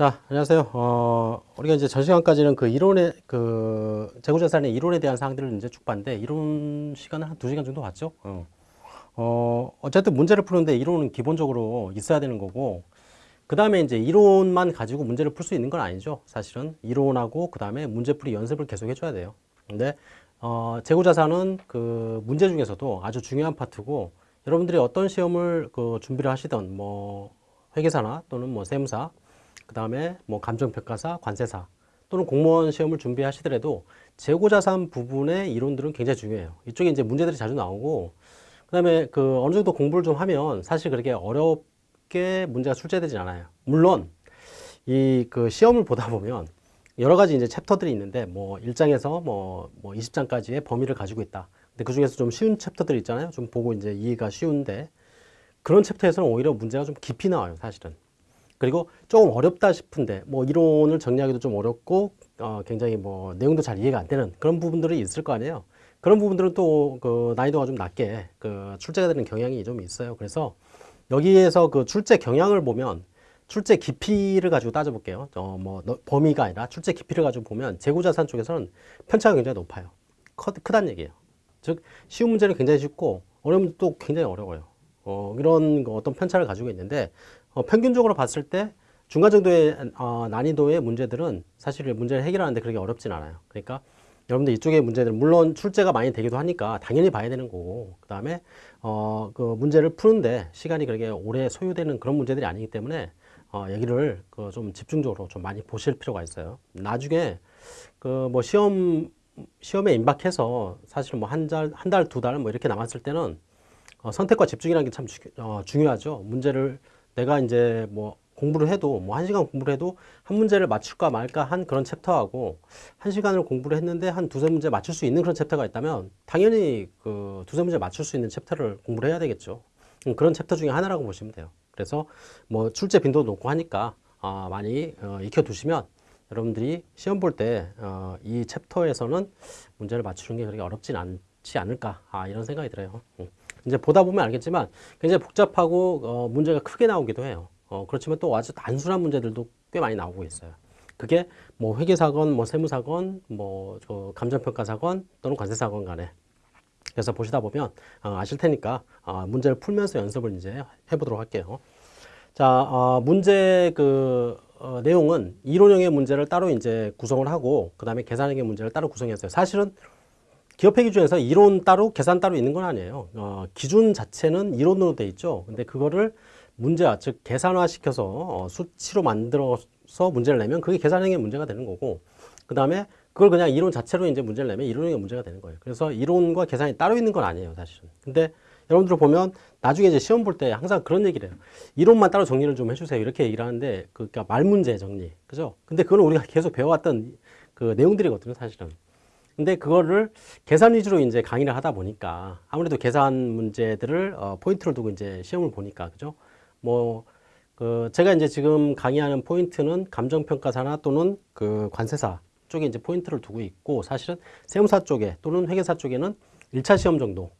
자, 안녕하세요. 어, 우리가 이제 전 시간까지는 그 이론의, 그, 재고자산의 이론에 대한 사항들을 이제 쭉 봤는데, 이론 시간은 한 두 시간 정도 봤죠? 어. 어, 어쨌든 문제를 푸는데 이론은 기본적으로 있어야 되는 거고, 그 다음에 이제 이론만 가지고 문제를 풀 수 있는 건 아니죠. 사실은. 이론하고 그 다음에 문제풀이 연습을 계속 해줘야 돼요. 근데, 어, 재고자산은 그 문제 중에서도 아주 중요한 파트고, 여러분들이 어떤 시험을 그 준비를 하시던, 뭐, 회계사나 또는 뭐 세무사, 그 다음에 뭐 감정평가사, 관세사 또는 공무원 시험을 준비하시더라도 재고자산 부분의 이론들은 굉장히 중요해요. 이쪽에 이제 문제들이 자주 나오고 그 다음에 그 어느 정도 공부를 좀 하면 사실 그렇게 어렵게 문제가 출제되진 않아요. 물론 이 그 시험을 보다 보면 여러 가지 이제 챕터들이 있는데 뭐 1장에서 뭐, 뭐 20장까지의 범위를 가지고 있다. 근데 그 중에서 좀 쉬운 챕터들 있잖아요. 좀 보고 이제 이해가 쉬운데 그런 챕터에서는 오히려 문제가 좀 깊이 나와요. 사실은. 그리고 조금 어렵다 싶은데 뭐 이론을 정리하기도 좀 어렵고 어, 굉장히 뭐 내용도 잘 이해가 안 되는 그런 부분들이 있을 거 아니에요. 그런 부분들은 또 그 난이도가 좀 낮게 그 출제가 되는 경향이 좀 있어요. 그래서 여기에서 그 출제 경향을 보면 출제 깊이를 가지고 따져볼게요. 어, 뭐 범위가 아니라 출제 깊이를 가지고 보면 재고자산 쪽에서는 편차가 굉장히 높아요. 크, 크단 얘기예요. 즉 쉬운 문제는 굉장히 쉽고 어려운 문제도 굉장히 어려워요. 어, 이런 어떤 편차를 가지고 있는데 어, 평균적으로 봤을 때 중간 정도의 어, 난이도의 문제들은 사실 문제를 해결하는데 그렇게 어렵진 않아요. 그러니까 여러분들 이쪽의 문제들 물론 출제가 많이 되기도 하니까 당연히 봐야 되는 거고 그 다음에 어, 그 문제를 푸는데 시간이 그렇게 오래 소요되는 그런 문제들이 아니기 때문에 어, 얘기를 그 좀 집중적으로 좀 많이 보실 필요가 있어요. 나중에 그 뭐 시험 시험에 임박해서 사실 뭐 한 달, 한 달, 두 달 뭐 이렇게 남았을 때는 어, 선택과 집중이라는 게참 어, 중요하죠. 문제를 내가 이제 뭐 공부를 해도 뭐 한 시간 공부를 해도 한 문제를 맞출까 말까 한 그런 chapter하고 한 시간을 공부를 했는데 한 두세 문제 맞출 수 있는 그런 chapter가 있다면 당연히 그 두세 문제 맞출 수 있는 chapter를 공부를 해야 되겠죠. 음, 그런 챕터 중에 하나라고 보시면 돼요. 그래서 뭐 출제 빈도도 높고 하니까 아, 많이 어, 익혀두시면 여러분들이 시험 볼 때이 어, 챕터에서는 문제를 맞추는 게 그렇게 어렵진 않지 않을까 아, 이런 생각이 들어요. 음. 이제 보다 보면 알겠지만 굉장히 복잡하고 어, 문제가 크게 나오기도 해요. 어, 그렇지만 또 아주 단순한 문제들도 꽤 많이 나오고 있어요. 그게 뭐 회계사건, 뭐 세무사건, 뭐 저 감정평가사건 또는 관세사건 간에 그래서 보시다 보면 어, 아실 테니까 어, 문제를 풀면서 연습을 이제 해보도록 할게요. 자, 어, 문제 그 어, 내용은 이론형의 문제를 따로 이제 구성을 하고 그 다음에 계산형의 문제를 따로 구성했어요. 사실은 기업회 기준에서 이론 따로 계산 따로 있는 건 아니에요. 어, 기준 자체는 이론으로 돼 있죠. 근데 그거를 문제화, 즉 계산화 시켜서 어, 수치로 만들어서 문제를 내면 그게 계산형의 문제가 되는 거고 그 다음에 그걸 그냥 이론 자체로 이제 문제를 내면 이론형의 문제가 되는 거예요. 그래서 이론과 계산이 따로 있는 건 아니에요, 사실은. 근데 여러분들 보면 나중에 이제 시험 볼 때 항상 그런 얘기를 해요. 이론만 따로 정리를 좀 해주세요. 이렇게 얘기를 하는데, 그러니까 말 문제 정리. 그죠? 근데 그건 우리가 계속 배워왔던 그 내용들이거든요, 사실은. 근데 그거를 계산 위주로 이제 강의를 하다 보니까 아무래도 계산 문제들을 어, 포인트를 두고 이제 시험을 보니까 그죠? 뭐 그 제가 이제 지금 강의하는 포인트는 감정평가사나 또는 그 관세사 쪽에 이제 포인트를 두고 있고 사실은 세무사 쪽에 또는 회계사 쪽에는 1차 시험 정도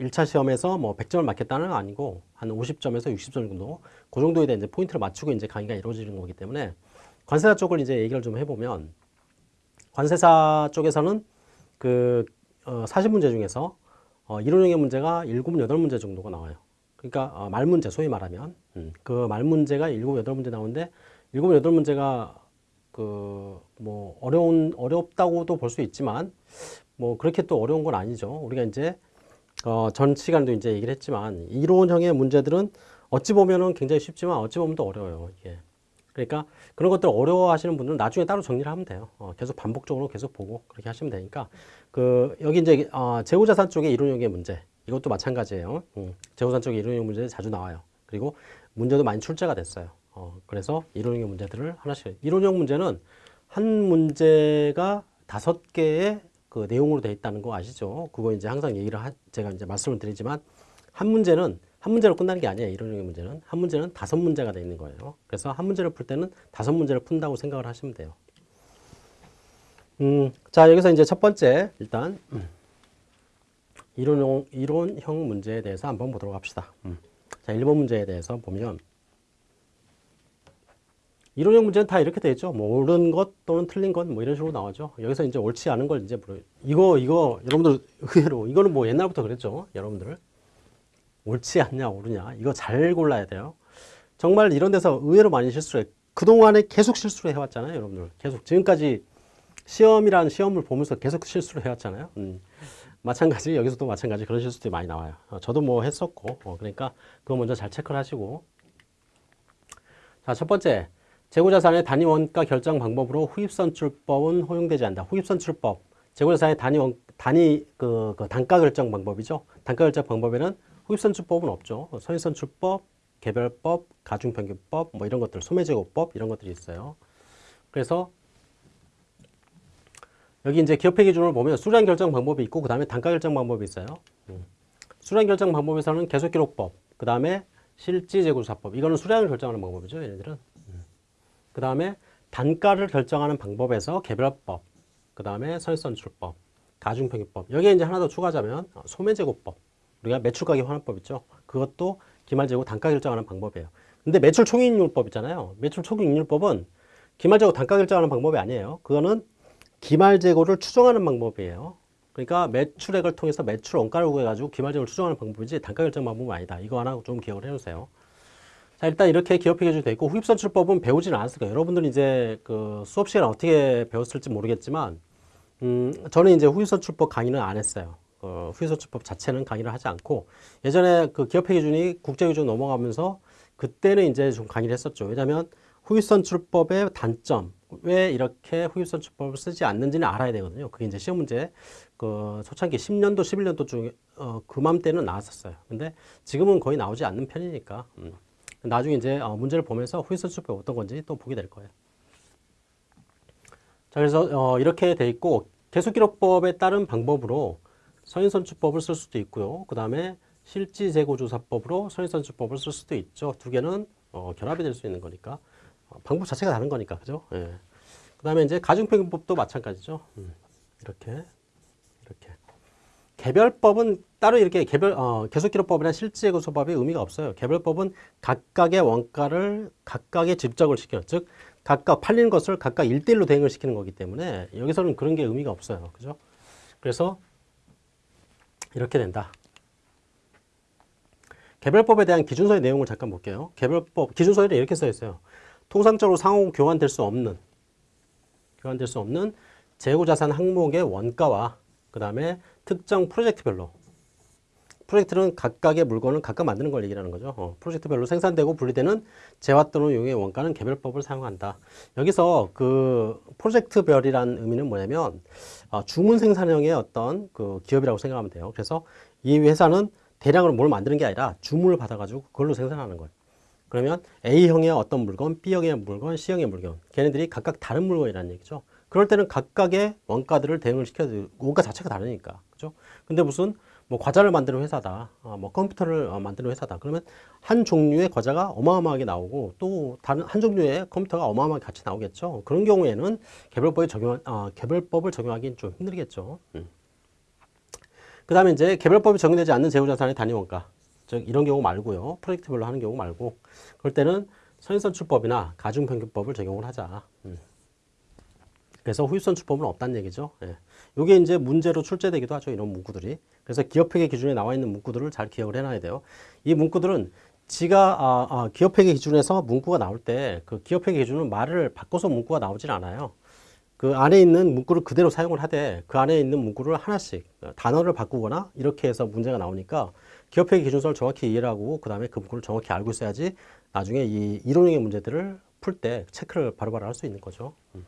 1차 시험에서 뭐 100점을 맞겠다는 건 아니고 한 50점에서 60점 정도 그 정도에 대한 이제 포인트를 맞추고 이제 강의가 이루어지는 거기 때문에 관세사 쪽을 이제 얘기를 좀 해보면 관세사 쪽에서는 그 어, 40문제 중에서 어, 이론형의 문제가 7, 8문제 정도가 나와요. 그러니까 어, 말문제 소위 말하면 음, 그 말문제가 7, 8문제 나오는데 7, 8문제가 그 뭐 어려운 어렵다고도 볼 수 있지만 뭐 그렇게 또 어려운 건 아니죠. 우리가 이제 어, 전 시간도 이제 얘기를 했지만 이론형의 문제들은 어찌 보면은 굉장히 쉽지만 어찌 보면 또 어려워요. 이게. 그러니까 그런 것들 어려워하시는 분들은 나중에 따로 정리를 하면 돼요. 어, 계속 반복적으로 계속 보고 그렇게 하시면 되니까 그 여기 이제 어, 재고자산 쪽의 이론형의 문제 이것도 마찬가지예요. 음, 재고자산 쪽의 이론형 문제 자주 나와요. 그리고 문제도 많이 출제가 됐어요. 어, 그래서 이론형의 문제들을 하나씩 이론형 문제는 한 문제가 다섯 개의 그 내용으로 되어 있다는 거 아시죠? 그거 이제 항상 얘기를 하, 제가 이제 말씀을 드리지만 한 문제는 한 문제로 끝나는 게 아니에요. 이론형의 문제는. 한 문제는 다섯 문제가 되어 있는 거예요. 그래서 한 문제를 풀 때는 다섯 문제를 푼다고 생각을 하시면 돼요. 음, 자, 여기서 이제 첫 번째, 일단, 음, 이론형, 이론형 문제에 대해서 한번 보도록 합시다. 음. 자, 1번 문제에 대해서 보면, 이론형 문제는 다 이렇게 돼 있죠. 뭐 옳은 것 또는 틀린 것 뭐 이런 식으로 나오죠. 여기서 이제 옳지 않은 걸 이제 물어요. 이거 이거 여러분들 의외로 이거는 뭐 옛날부터 그랬죠. 여러분들 옳지 않냐 옳으냐 이거 잘 골라야 돼요. 정말 이런 데서 의외로 많이 실수해. 그동안에 계속 실수를 해왔잖아요, 여러분들. 계속 지금까지 시험이라는 시험을 보면서 계속 실수를 해왔잖아요. 음. 마찬가지 여기서도 마찬가지 그런 실수들이 많이 나와요. 어, 저도 뭐 했었고 어, 그러니까 그거 먼저 잘 체크를 하시고 자 첫 번째 재고자산의 단위 원가 결정 방법으로 후입선출법은 허용되지 않는다. 후입선출법 재고자산의 단위 원, 단위 그, 그 단가 결정 방법이죠. 단가 결정 방법에는 후입선출법은 없죠. 선입선출법, 개별법, 가중평균법 뭐 이런 것들, 소매제고법 이런 것들이 있어요. 그래서 여기 이제 기업회 기준을 보면 수량 결정 방법이 있고 그 다음에 단가 결정 방법이 있어요. 음. 수량 결정 방법에서는 계속 기록법, 그 다음에 실지재고조사법 이거는 수량을 결정하는 방법이죠. 얘네들은. 음. 그 다음에 단가를 결정하는 방법에서 개별법, 그 다음에 선입선출법, 가중평균법 여기에 이제 하나 더 추가하자면 어, 소매제고법 우리가 매출 가격 환원법 있죠. 그것도 기말재고 단가 결정하는 방법이에요. 근데 매출 총익률법 있잖아요. 매출 총익률법은 기말재고 단가 결정하는 방법이 아니에요. 그거는 기말재고를 추정하는 방법이에요. 그러니까 매출액을 통해서 매출 원가를 구해가지고 기말재고를 추정하는 방법이지 단가 결정 방법은 아니다. 이거 하나 좀 기억을 해주세요. 자 일단 이렇게 기업회 기준이 되어 있고 후입선출법은 배우지는 않았을 거예요. 여러분들이 이제 그 수업 시간 어떻게 배웠을지 모르겠지만 음, 저는 이제 후입선출법 강의는 안 했어요. 어, 후입선출법 자체는 강의를 하지 않고 예전에 그 기업회 기준이 국제 기준 넘어가면서 그때는 이제 좀 강의를 했었죠. 왜냐하면 후입선출법의 단점 왜 이렇게 후입선출법을 쓰지 않는지는 알아야 되거든요. 그게 이제 시험 문제 그 초창기 10년도 11년도 중에 어, 그맘때는 나왔었어요. 근데 지금은 거의 나오지 않는 편이니까 음. 나중에 이제 어, 문제를 보면서 후입선출법 어떤 건지 또 보게 될 거예요. 자 그래서 어, 이렇게 돼 있고 계속기록법에 따른 방법으로 선인선출법을 쓸 수도 있고요. 그 다음에 실지재고조사법으로 선인선출법을 쓸 수도 있죠. 두 개는 어, 결합이 될 수 있는 거니까 어, 방법 자체가 다른 거니까 그죠? 예. 그 다음에 이제 가중평균법도 마찬가지죠. 음, 이렇게 이렇게 개별법은 따로 이렇게 개별 어, 계속기록법이나 실지재고조사법의 의미가 없어요. 개별법은 각각의 원가를 각각의 집적을 시켜 즉 각각 팔리는 것을 각각 일대일로 대응을 시키는 거기 때문에 여기서는 그런 게 의미가 없어요. 그죠? 그래서 이렇게 된다. 개별법에 대한 기준서의 내용을 잠깐 볼게요. 개별법 기준서에는 이렇게 써 있어요. 통상적으로 상호 교환될 수 없는 교환될 수 없는 재고자산 항목의 원가와 그 다음에 특정 프로젝트별로 프로젝트는 각각의 물건을 각각 만드는 걸 얘기하는 거죠. 어, 프로젝트별로 생산되고 분리되는 재화 또는 용의 원가는 개별법을 사용한다. 여기서 그 프로젝트별이라는 의미는 뭐냐면 어, 주문 생산형의 어떤 그 기업이라고 생각하면 돼요. 그래서 이 회사는 대량으로 뭘 만드는 게 아니라 주문을 받아가지고 그걸로 생산하는 거예요. 그러면 A형의 어떤 물건, B형의 물건, C형의 물건 걔네들이 각각 다른 물건이라는 얘기죠. 그럴 때는 각각의 원가들을 대응을 시켜야 원가 자체가 다르니까. 그죠? 근데 무슨 뭐 과자를 만드는 회사다, 어, 뭐 컴퓨터를 어, 만드는 회사다. 그러면 한 종류의 과자가 어마어마하게 나오고 또 다른 한 종류의 컴퓨터가 어마어마하게 같이 나오겠죠. 그런 경우에는 개별법에 적용, 어, 개별법을 적용하기는 좀 힘들겠죠. 음. 그 다음에 이제 개별법이 적용되지 않는 재고자산의 단위 원가. 즉 이런 경우 말고요. 프로젝트별로 하는 경우 말고 그럴 때는 선인선출법이나 가중평균법을 적용을 하자. 음. 그래서 후입선출법은 없다는 얘기죠. 예. 이게 이제 문제로 출제되기도 하죠. 이런 문구들이. 그래서 기업회계 기준에 나와 있는 문구들을 잘 기억을 해놔야 돼요. 이 문구들은 지가 아, 아, 기업회계 기준에서 문구가 나올 때 그 기업회계 기준은 말을 바꿔서 문구가 나오질 않아요. 그 안에 있는 문구를 그대로 사용을 하되 그 안에 있는 문구를 하나씩 단어를 바꾸거나 이렇게 해서 문제가 나오니까 기업회계 기준서를 정확히 이해를 하고 그 다음에 그 문구를 정확히 알고 있어야지 나중에 이 이론형의 문제들을 풀 때 체크를 바로바로 할 수 있는 거죠. 음.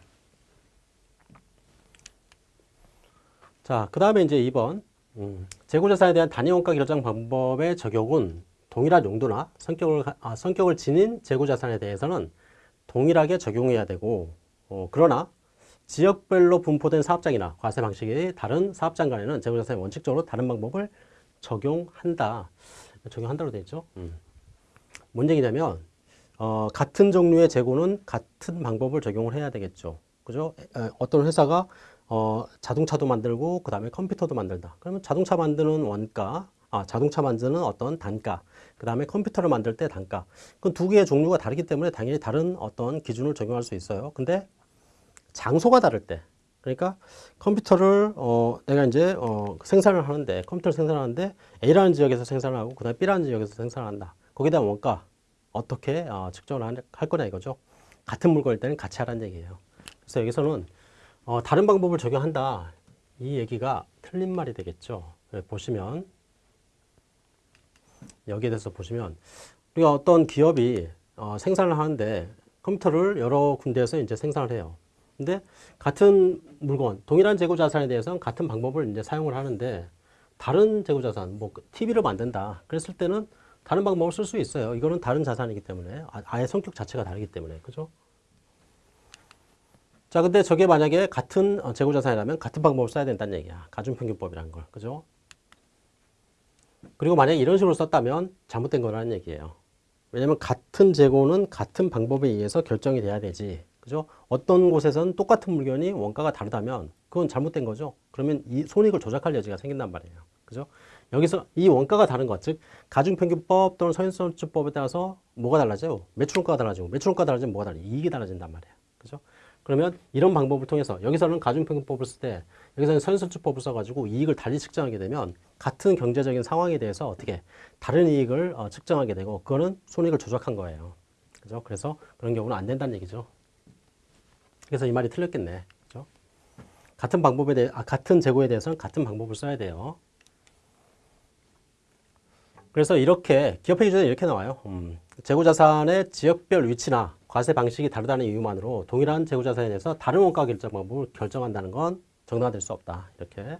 자, 그 다음에 이제 2번. 음, 재고자산에 대한 단위원가 결정 방법의 적용은 동일한 용도나 성격을, 아, 성격을 지닌 재고자산에 대해서는 동일하게 적용해야 되고, 어, 그러나 지역별로 분포된 사업장이나 과세 방식이 다른 사업장 간에는 재고자산이 원칙적으로 다른 방법을 적용한다. 적용한다고 되어 있죠. 음. 뭔 얘기냐면, 어, 같은 종류의 재고는 같은 방법을 적용을 해야 되겠죠. 그죠? 에, 어떤 회사가 어, 자동차도 만들고 그 다음에 컴퓨터도 만들다. 그러면 자동차 만드는 원가, 아, 자동차 만드는 어떤 단가, 그 다음에 컴퓨터를 만들 때 단가. 그 두 개의 종류가 다르기 때문에 당연히 다른 어떤 기준을 적용할 수 있어요. 근데 장소가 다를 때. 그러니까 컴퓨터를 어 내가 이제 어 생산을 하는데 컴퓨터를 생산하는데 A라는 지역에서 생산을 하고 그 다음에 B라는 지역에서 생산을 한다. 거기에 대한 원가 어떻게 어 측정을 할- 할 거냐 이거죠. 같은 물건일 때는 같이 하라는 얘기예요. 그래서 여기서는 어 다른 방법을 적용한다. 이 얘기가 틀린 말이 되겠죠. 예, 보시면 여기에 대해서 보시면 우리가 어떤 기업이 어, 생산을 하는데 컴퓨터를 여러 군데에서 이제 생산을 해요. 근데 같은 물건, 동일한 재고 자산에 대해서는 같은 방법을 이제 사용을 하는데 다른 재고 자산, 뭐 TV를 만든다. 그랬을 때는 다른 방법을 쓸 수 있어요. 이거는 다른 자산이기 때문에 아- 아예 성격 자체가 다르기 때문에 그죠? 자, 근데 저게 만약에 같은 어, 재고 자산이라면 같은 방법을 써야 된다는 얘기야. 가중평균법이라는 걸. 그죠? 그리고 만약에 이런 식으로 썼다면 잘못된 거라는 얘기예요. 왜냐면 같은 재고는 같은 방법에 의해서 결정이 돼야 되지. 그죠? 어떤 곳에서는 똑같은 물건이 원가가 다르다면 그건 잘못된 거죠. 그러면 이 손익을 조작할 여지가 생긴단 말이에요. 그죠? 여기서 이 원가가 다른 것, 즉 가중평균법 또는 서인선수법에 따라서 뭐가 달라져요? 매출원가가 달라지고 매출원가가 달라지면 뭐가 달라요? 이익이 달라진단 말이에요. 그러면 이런 방법을 통해서 여기서는 가중평균법을 쓸 때 여기서는 선술주법을 써가지고 이익을 달리 측정하게 되면 같은 경제적인 상황에 대해서 어떻게 다른 이익을 어, 측정하게 되고 그거는 손익을 조작한 거예요. 그죠? 그래서 그런 경우는 안 된다는 얘기죠. 그래서 이 말이 틀렸겠네. 그죠? 같은 방법에 대해 아, 같은 재고에 대해서는 같은 방법을 써야 돼요. 그래서 이렇게 기업회 기준에 이렇게 나와요. 음, 재고자산의 지역별 위치나 과세 방식이 다르다는 이유만으로 동일한 재고자산에 대해서 다른 원가 결정 방법을 결정한다는 건 정당화될 수 없다. 이렇게.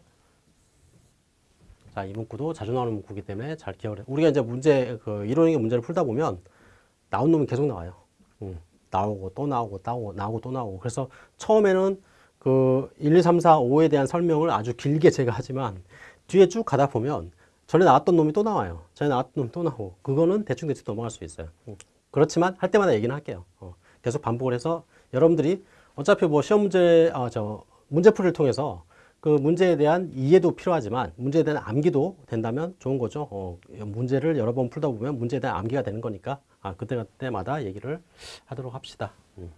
자, 이 문구도 자주 나오는 문구이기 때문에 잘 기억을 해. 우리가 이제 문제, 그 이론의 문제를 풀다 보면 나온 놈이 계속 나와요. 음, 나오고 또 나오고 나오고 나오고 또 나오고. 그래서 처음에는 그 1, 2, 3, 4, 5에 대한 설명을 아주 길게 제가 하지만 뒤에 쭉 가다 보면 전에 나왔던 놈이 또 나와요. 전에 나왔던 놈 또 나오고. 그거는 대충대충 넘어갈 수 있어요. 음. 그렇지만 할 때마다 얘기는 할게요. 어, 계속 반복을 해서 여러분들이 어차피 뭐 시험 문제, 아, 저, 문제풀이를 통해서 그 문제에 대한 이해도 필요하지만 문제에 대한 암기도 된다면 좋은 거죠. 어, 문제를 여러 번 풀다 보면 문제에 대한 암기가 되는 거니까 아, 그때 그때마다 얘기를 하도록 합시다. 음.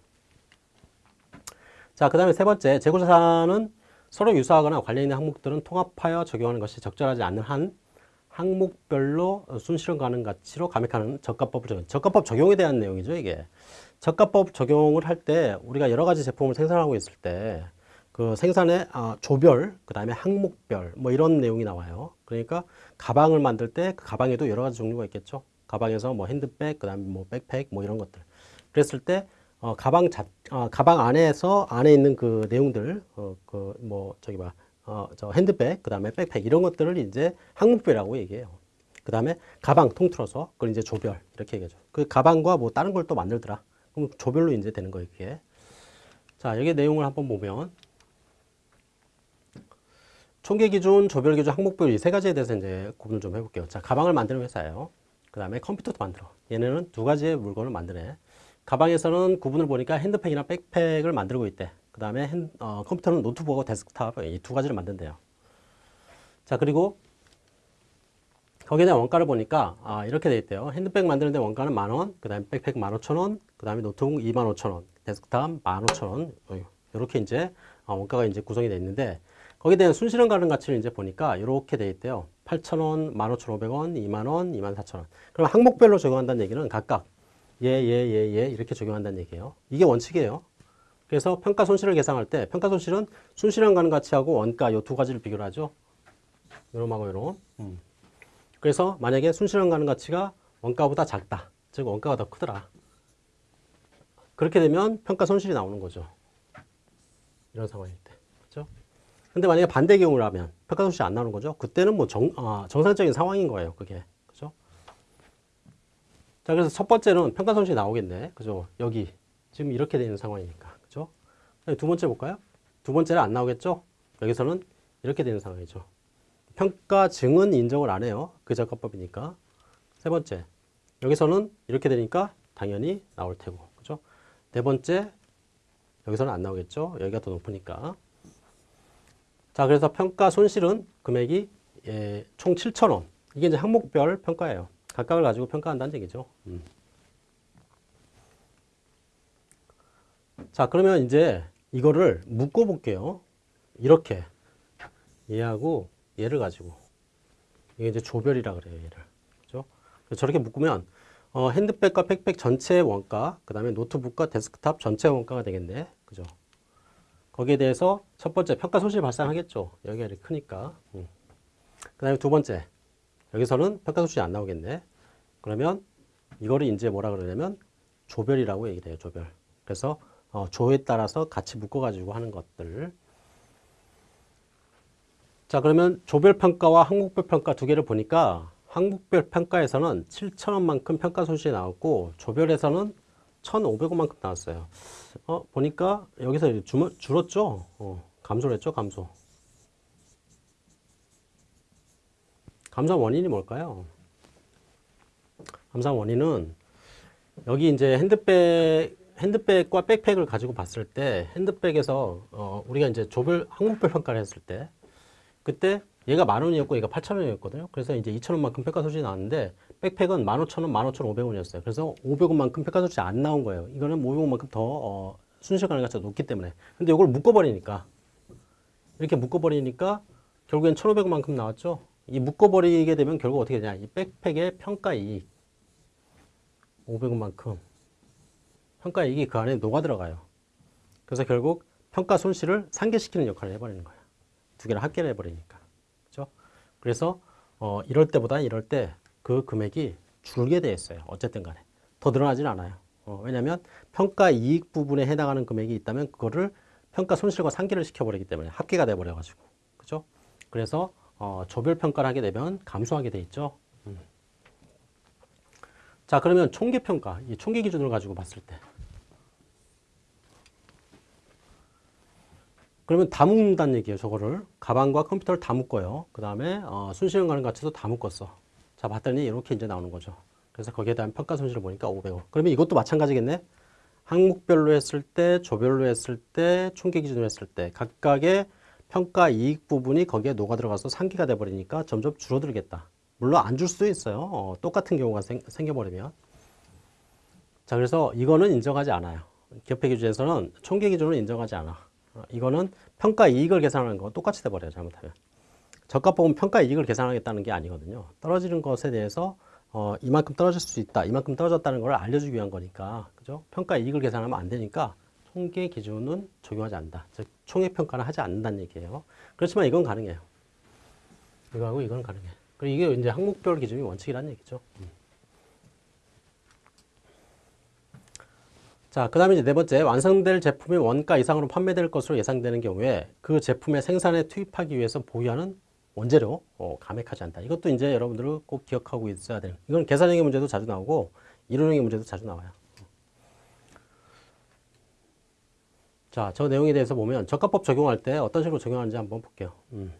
자, 그 다음에 세 번째, 재고자산은 서로 유사하거나 관련 있는 항목들은 통합하여 적용하는 것이 적절하지 않는 한 항목별로 순실현 가능 가치로 감액하는 저가법을 적용. 저가법 적용에 대한 내용이죠, 이게. 저가법 적용을 할 때 우리가 여러 가지 제품을 생산하고 있을 때 그 생산의 아, 조별, 그 다음에 항목별, 뭐 이런 내용이 나와요. 그러니까 가방을 만들 때 그 가방에도 여러 가지 종류가 있겠죠. 가방에서 뭐 핸드백, 그 다음에 뭐 백팩, 뭐 이런 것들. 그랬을 때 어, 가방 자, 어, 가방 안에서 안에 있는 그 내용들, 어, 그뭐 저기 봐, 어, 저 핸드백, 그 다음에 백팩 이런 것들을 이제 항목별이라고 얘기해요. 그 다음에 가방 통틀어서 그걸 이제 조별 이렇게 얘기하죠. 그 가방과 뭐 다른 걸 또 만들더라. 그럼 조별로 이제 되는 거예요, 이게. 자, 여기 내용을 한번 보면 총계 기준, 조별 기준, 항목별 이 세 가지에 대해서 이제 구분을 좀 해볼게요. 자, 가방을 만드는 회사예요. 그 다음에 컴퓨터도 만들어. 얘네는 두 가지의 물건을 만드네. 가방에서는 구분을 보니까 핸드백이나 백팩을 만들고 있대. 그 다음에 어, 컴퓨터는 노트북하고 데스크탑 이 두 가지를 만든대요. 자, 그리고 거기에 대한 원가를 보니까 아, 이렇게 돼 있대요. 핸드백 만드는데 원가는 만 원, 그 다음에 백팩 만 오천 원, 그 다음에 노트북 이만 오천 원, 데스크탑 만 오천 원. 이렇게 이제 어, 원가가 이제 구성이 돼 있는데 거기에 대한 순실현 가능 가치를 이제 보니까 이렇게 돼 있대요. 8,000원, 15,500원, 2만원, 24,000원. 그럼 항목별로 적용한다는 얘기는 각각 예, 예, 예, 예 이렇게 적용한다는 얘기예요. 이게 원칙이에요. 그래서 평가 손실을 계산할 때 평가 손실은 순실현 가능 가치하고 원가 이 두 가지를 비교를 하죠. 요놈하고 요놈. 음. 그래서 만약에 순실현 가능 가치가 원가보다 작다. 즉 원가가 더 크더라. 그렇게 되면 평가 손실이 나오는 거죠. 이런 상황일 때. 그렇죠? 근데 만약에 반대 경우라면 평가 손실이 안 나오는 거죠. 그때는 뭐 정, 아, 정상적인 상황인 거예요. 그게. 그죠? 자, 그래서 첫 번째는 평가 손실이 나오겠네. 그죠? 여기. 지금 이렇게 되는 상황이니까. 두 번째 볼까요? 두 번째는 안 나오겠죠? 여기서는 이렇게 되는 상황이죠. 평가 증은 인정을 안 해요. 그 작가법이니까. 세 번째. 여기서는 이렇게 되니까 당연히 나올 테고. 그죠? 네 번째. 여기서는 안 나오겠죠? 여기가 더 높으니까. 자, 그래서 평가 손실은 금액이 예, 총 7,000원. 이게 이제 항목별 평가예요. 각각을 가지고 평가한다는 얘기죠. 음. 자, 그러면 이제 이거를 묶어 볼게요. 이렇게 얘하고 얘를 가지고 이게 이제 조별이라 그래요, 얘를. 그죠? 그래서 저렇게 묶으면 어, 핸드백과 백팩 전체의 원가, 그 다음에 노트북과 데스크탑 전체 원가가 되겠네. 그죠? 거기에 대해서 첫 번째 평가 소실이 발생하겠죠. 여기가 이렇게 크니까. 음. 그 다음에 두 번째 여기서는 평가 소실이 안 나오겠네. 그러면 이거를 이제 뭐라 그러냐면 조별이라고 얘기를 해요. 조별. 그래서 어, 조에 따라서 같이 묶어가지고 하는 것들. 자 그러면 조별 평가와 항목별 평가 두 개를 보니까 항목별 평가에서는 7천원만큼 평가 손실이 나왔고 조별에서는 1,500원만큼 나왔어요. 어, 보니까 여기서 주, 줄었죠? 어, 감소를 했죠? 감소. 감소 원인이 뭘까요? 감소 원인은 여기 이제 핸드백 핸드백과 백팩을 가지고 봤을 때 핸드백에서 어, 우리가 이제 조별 항목별 평가를 했을 때 그때 얘가 만 원이었고 얘가 8천 원이었거든요. 그래서 이제 2천 원만큼 평가 소식이 나왔는데 백팩은 15,000원, 15,500원이었어요. 그래서 500원만큼 평가 소식이 안 나온 거예요. 이거는 500원만큼 더 어, 순실 가능가치가 높기 때문에. 근데 이걸 묶어버리니까 이렇게 묶어버리니까 결국엔 1,500원만큼 나왔죠. 이 묶어버리게 되면 결국 어떻게 되냐? 이 백팩의 평가 이익 500원만큼 평가 이익이 그 안에 녹아 들어가요. 그래서 결국 평가 손실을 상계시키는 역할을 해버리는 거예요. 두 개를 합계를 해버리니까. 그죠? 그래서 어, 이럴 때보다 이럴 때 그 금액이 줄게 돼 있어요. 어쨌든 간에. 더 늘어나진 않아요. 어, 왜냐하면 평가 이익 부분에 해당하는 금액이 있다면 그거를 평가 손실과 상계를 시켜버리기 때문에 합계가 돼버려가지고. 그죠? 그래서 어, 조별 평가를 하게 되면 감소하게 돼 있죠. 음. 자 그러면 총계 평가, 이 총계 기준을 가지고 봤을 때 그러면 다 묶는다는 얘기예요. 저거를 가방과 컴퓨터를 다 묶어요. 그 다음에 어, 순실현 가능 가치도 다 묶었어. 자 봤더니 이렇게 이제 나오는 거죠. 그래서 거기에 대한 평가 손실을 보니까 500원. 그러면 이것도 마찬가지겠네. 항목별로 했을 때, 조별로 했을 때, 총계 기준으로 했을 때 각각의 평가 이익 부분이 거기에 녹아 들어가서 상기가 돼 버리니까 점점 줄어들겠다. 물론 안 줄 수도 있어요. 어, 똑같은 경우가 생, 생겨버리면. 자 그래서 이거는 인정하지 않아요. 기업회 기준에서는 총계 기준을 인정하지 않아. 어, 이거는 평가 이익을 계산하는 거 똑같이 돼버려요. 잘못하면. 저가 보면 평가 이익을 계산하겠다는 게 아니거든요. 떨어지는 것에 대해서 어, 이만큼 떨어질 수 있다. 이만큼 떨어졌다는 걸 알려주기 위한 거니까. 그죠? 평가 이익을 계산하면 안 되니까 통계 기준은 적용하지 않는다. 즉, 총액 평가는 하지 않는다는 얘기예요. 그렇지만 이건 가능해요. 이거하고 이건 가능해. 그리고 이게 이제 항목별 기준이 원칙이라는 얘기죠. 음. 자, 그 다음에 이제 네 번째, 완성될 제품이 원가 이상으로 판매될 것으로 예상되는 경우에 그 제품의 생산에 투입하기 위해서 보유하는 원재료, 어, 감액하지 않다. 이것도 이제 여러분들은 꼭 기억하고 있어야 되는. 이건 계산형의 문제도 자주 나오고, 이론형의 문제도 자주 나와요. 자, 저 내용에 대해서 보면 저가법 적용할 때 어떤 식으로 적용하는지 한번 볼게요. 음.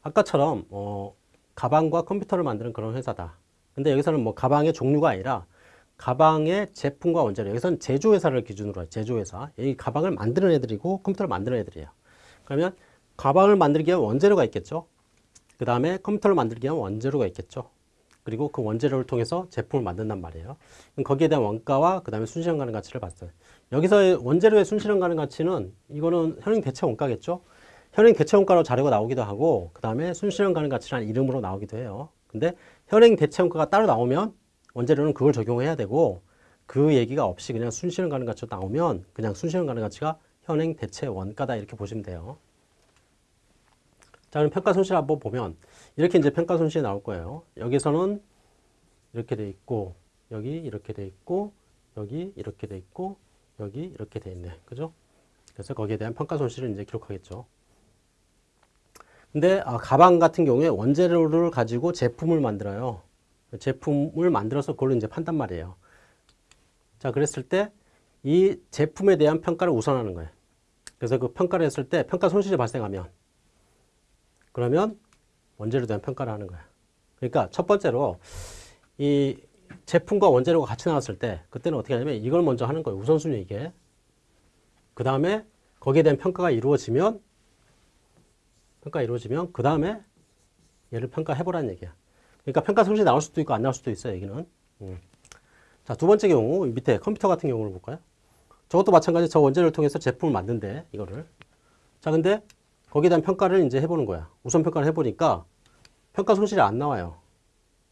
아까처럼, 어, 가방과 컴퓨터를 만드는 그런 회사다. 근데 여기서는 뭐 가방의 종류가 아니라 가방의 제품과 원재료 여기서는 제조회사를 기준으로 해요. 제조회사. 이 가방을 만드는 애들이고 컴퓨터를 만드는 애들이에요. 그러면 가방을 만들기 위한 원재료가 있겠죠? 그 다음에 컴퓨터를 만들기 위한 원재료가 있겠죠? 그리고 그 원재료를 통해서 제품을 만든단 말이에요. 거기에 대한 원가와 그 다음에 순실현 가능 가치를 봤어요. 여기서 원재료의 순실현 가능 가치는 이거는 현행 대체 원가겠죠? 현행 대체 원가로 자료가 나오기도 하고 그 다음에 순실현 가능 가치라는 이름으로 나오기도 해요. 근데 현행 대체 원가가 따로 나오면 원재료는 그걸 적용해야 되고 그 얘기가 없이 그냥 순실현 가능 가치가 나오면 그냥 순실현 가능 가치가 현행 대체 원가다 이렇게 보시면 돼요. 자, 그럼 평가 손실 한번 보면 이렇게 이제 평가 손실이 나올 거예요. 여기서는 이렇게 돼 있고 여기 이렇게 돼 있고 여기 이렇게 돼 있고 여기 이렇게 돼 있네. 그죠? 그래서 거기에 대한 평가 손실을 이제 기록하겠죠. 근데 아, 가방 같은 경우에 원재료를 가지고 제품을 만들어요. 제품을 만들어서 그걸로 이제 판단 말이에요. 자, 그랬을 때 이 제품에 대한 평가를 우선하는 거예요. 그래서 그 평가를 했을 때 평가 손실이 발생하면 그러면 원재료에 대한 평가를 하는 거예요. 그러니까 첫 번째로 이 제품과 원재료가 같이 나왔을 때 그때는 어떻게 하냐면 이걸 먼저 하는 거예요. 우선순위 이게. 그 다음에 거기에 대한 평가가 이루어지면 평가 이루어지면 그 다음에 얘를 평가해보라는 얘기야. 그러니까 평가 손실이 나올 수도 있고 안 나올 수도 있어요, 여기는. 음. 자, 두 번째 경우, 밑에 컴퓨터 같은 경우를 볼까요? 저것도 마찬가지 저 원재료를 통해서 제품을 만든대, 이거를. 자, 근데 거기에 대한 평가를 이제 해보는 거야. 우선 평가를 해보니까 평가 손실이 안 나와요.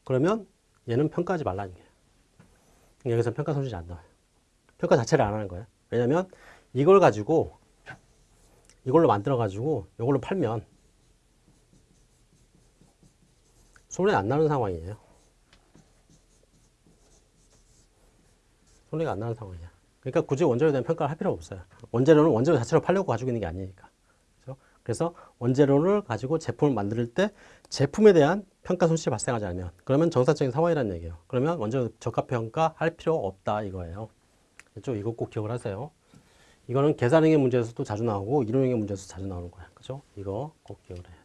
그러면 얘는 평가하지 말라는 거예요. 여기서 평가 손실이 안 나와요. 평가 자체를 안 하는 거예요. 왜냐면 이걸 가지고 이걸로 만들어 가지고 이걸로 팔면 손해 안 나는 상황이에요. 손해가 안 나는 상황이야. 그러니까 굳이 원재료에 대한 평가를 할 필요가 없어요. 원재료는 원재료 자체로 팔려고 가지고 있는 게 아니니까. 그렇죠? 그래서 원재료를 가지고 제품을 만들 때 제품에 대한 평가 손실이 발생하지 않으면 그러면 정상적인 상황이라는 얘기예요. 그러면 원재료 저가 평가 할 필요 없다 이거예요. 그렇죠? 이거 꼭 기억을 하세요. 이거는 계산형의 문제에서도 자주 나오고 이론형의 문제에서 자주 나오는 거야. 그죠? 이거 꼭 기억을 해야 돼요.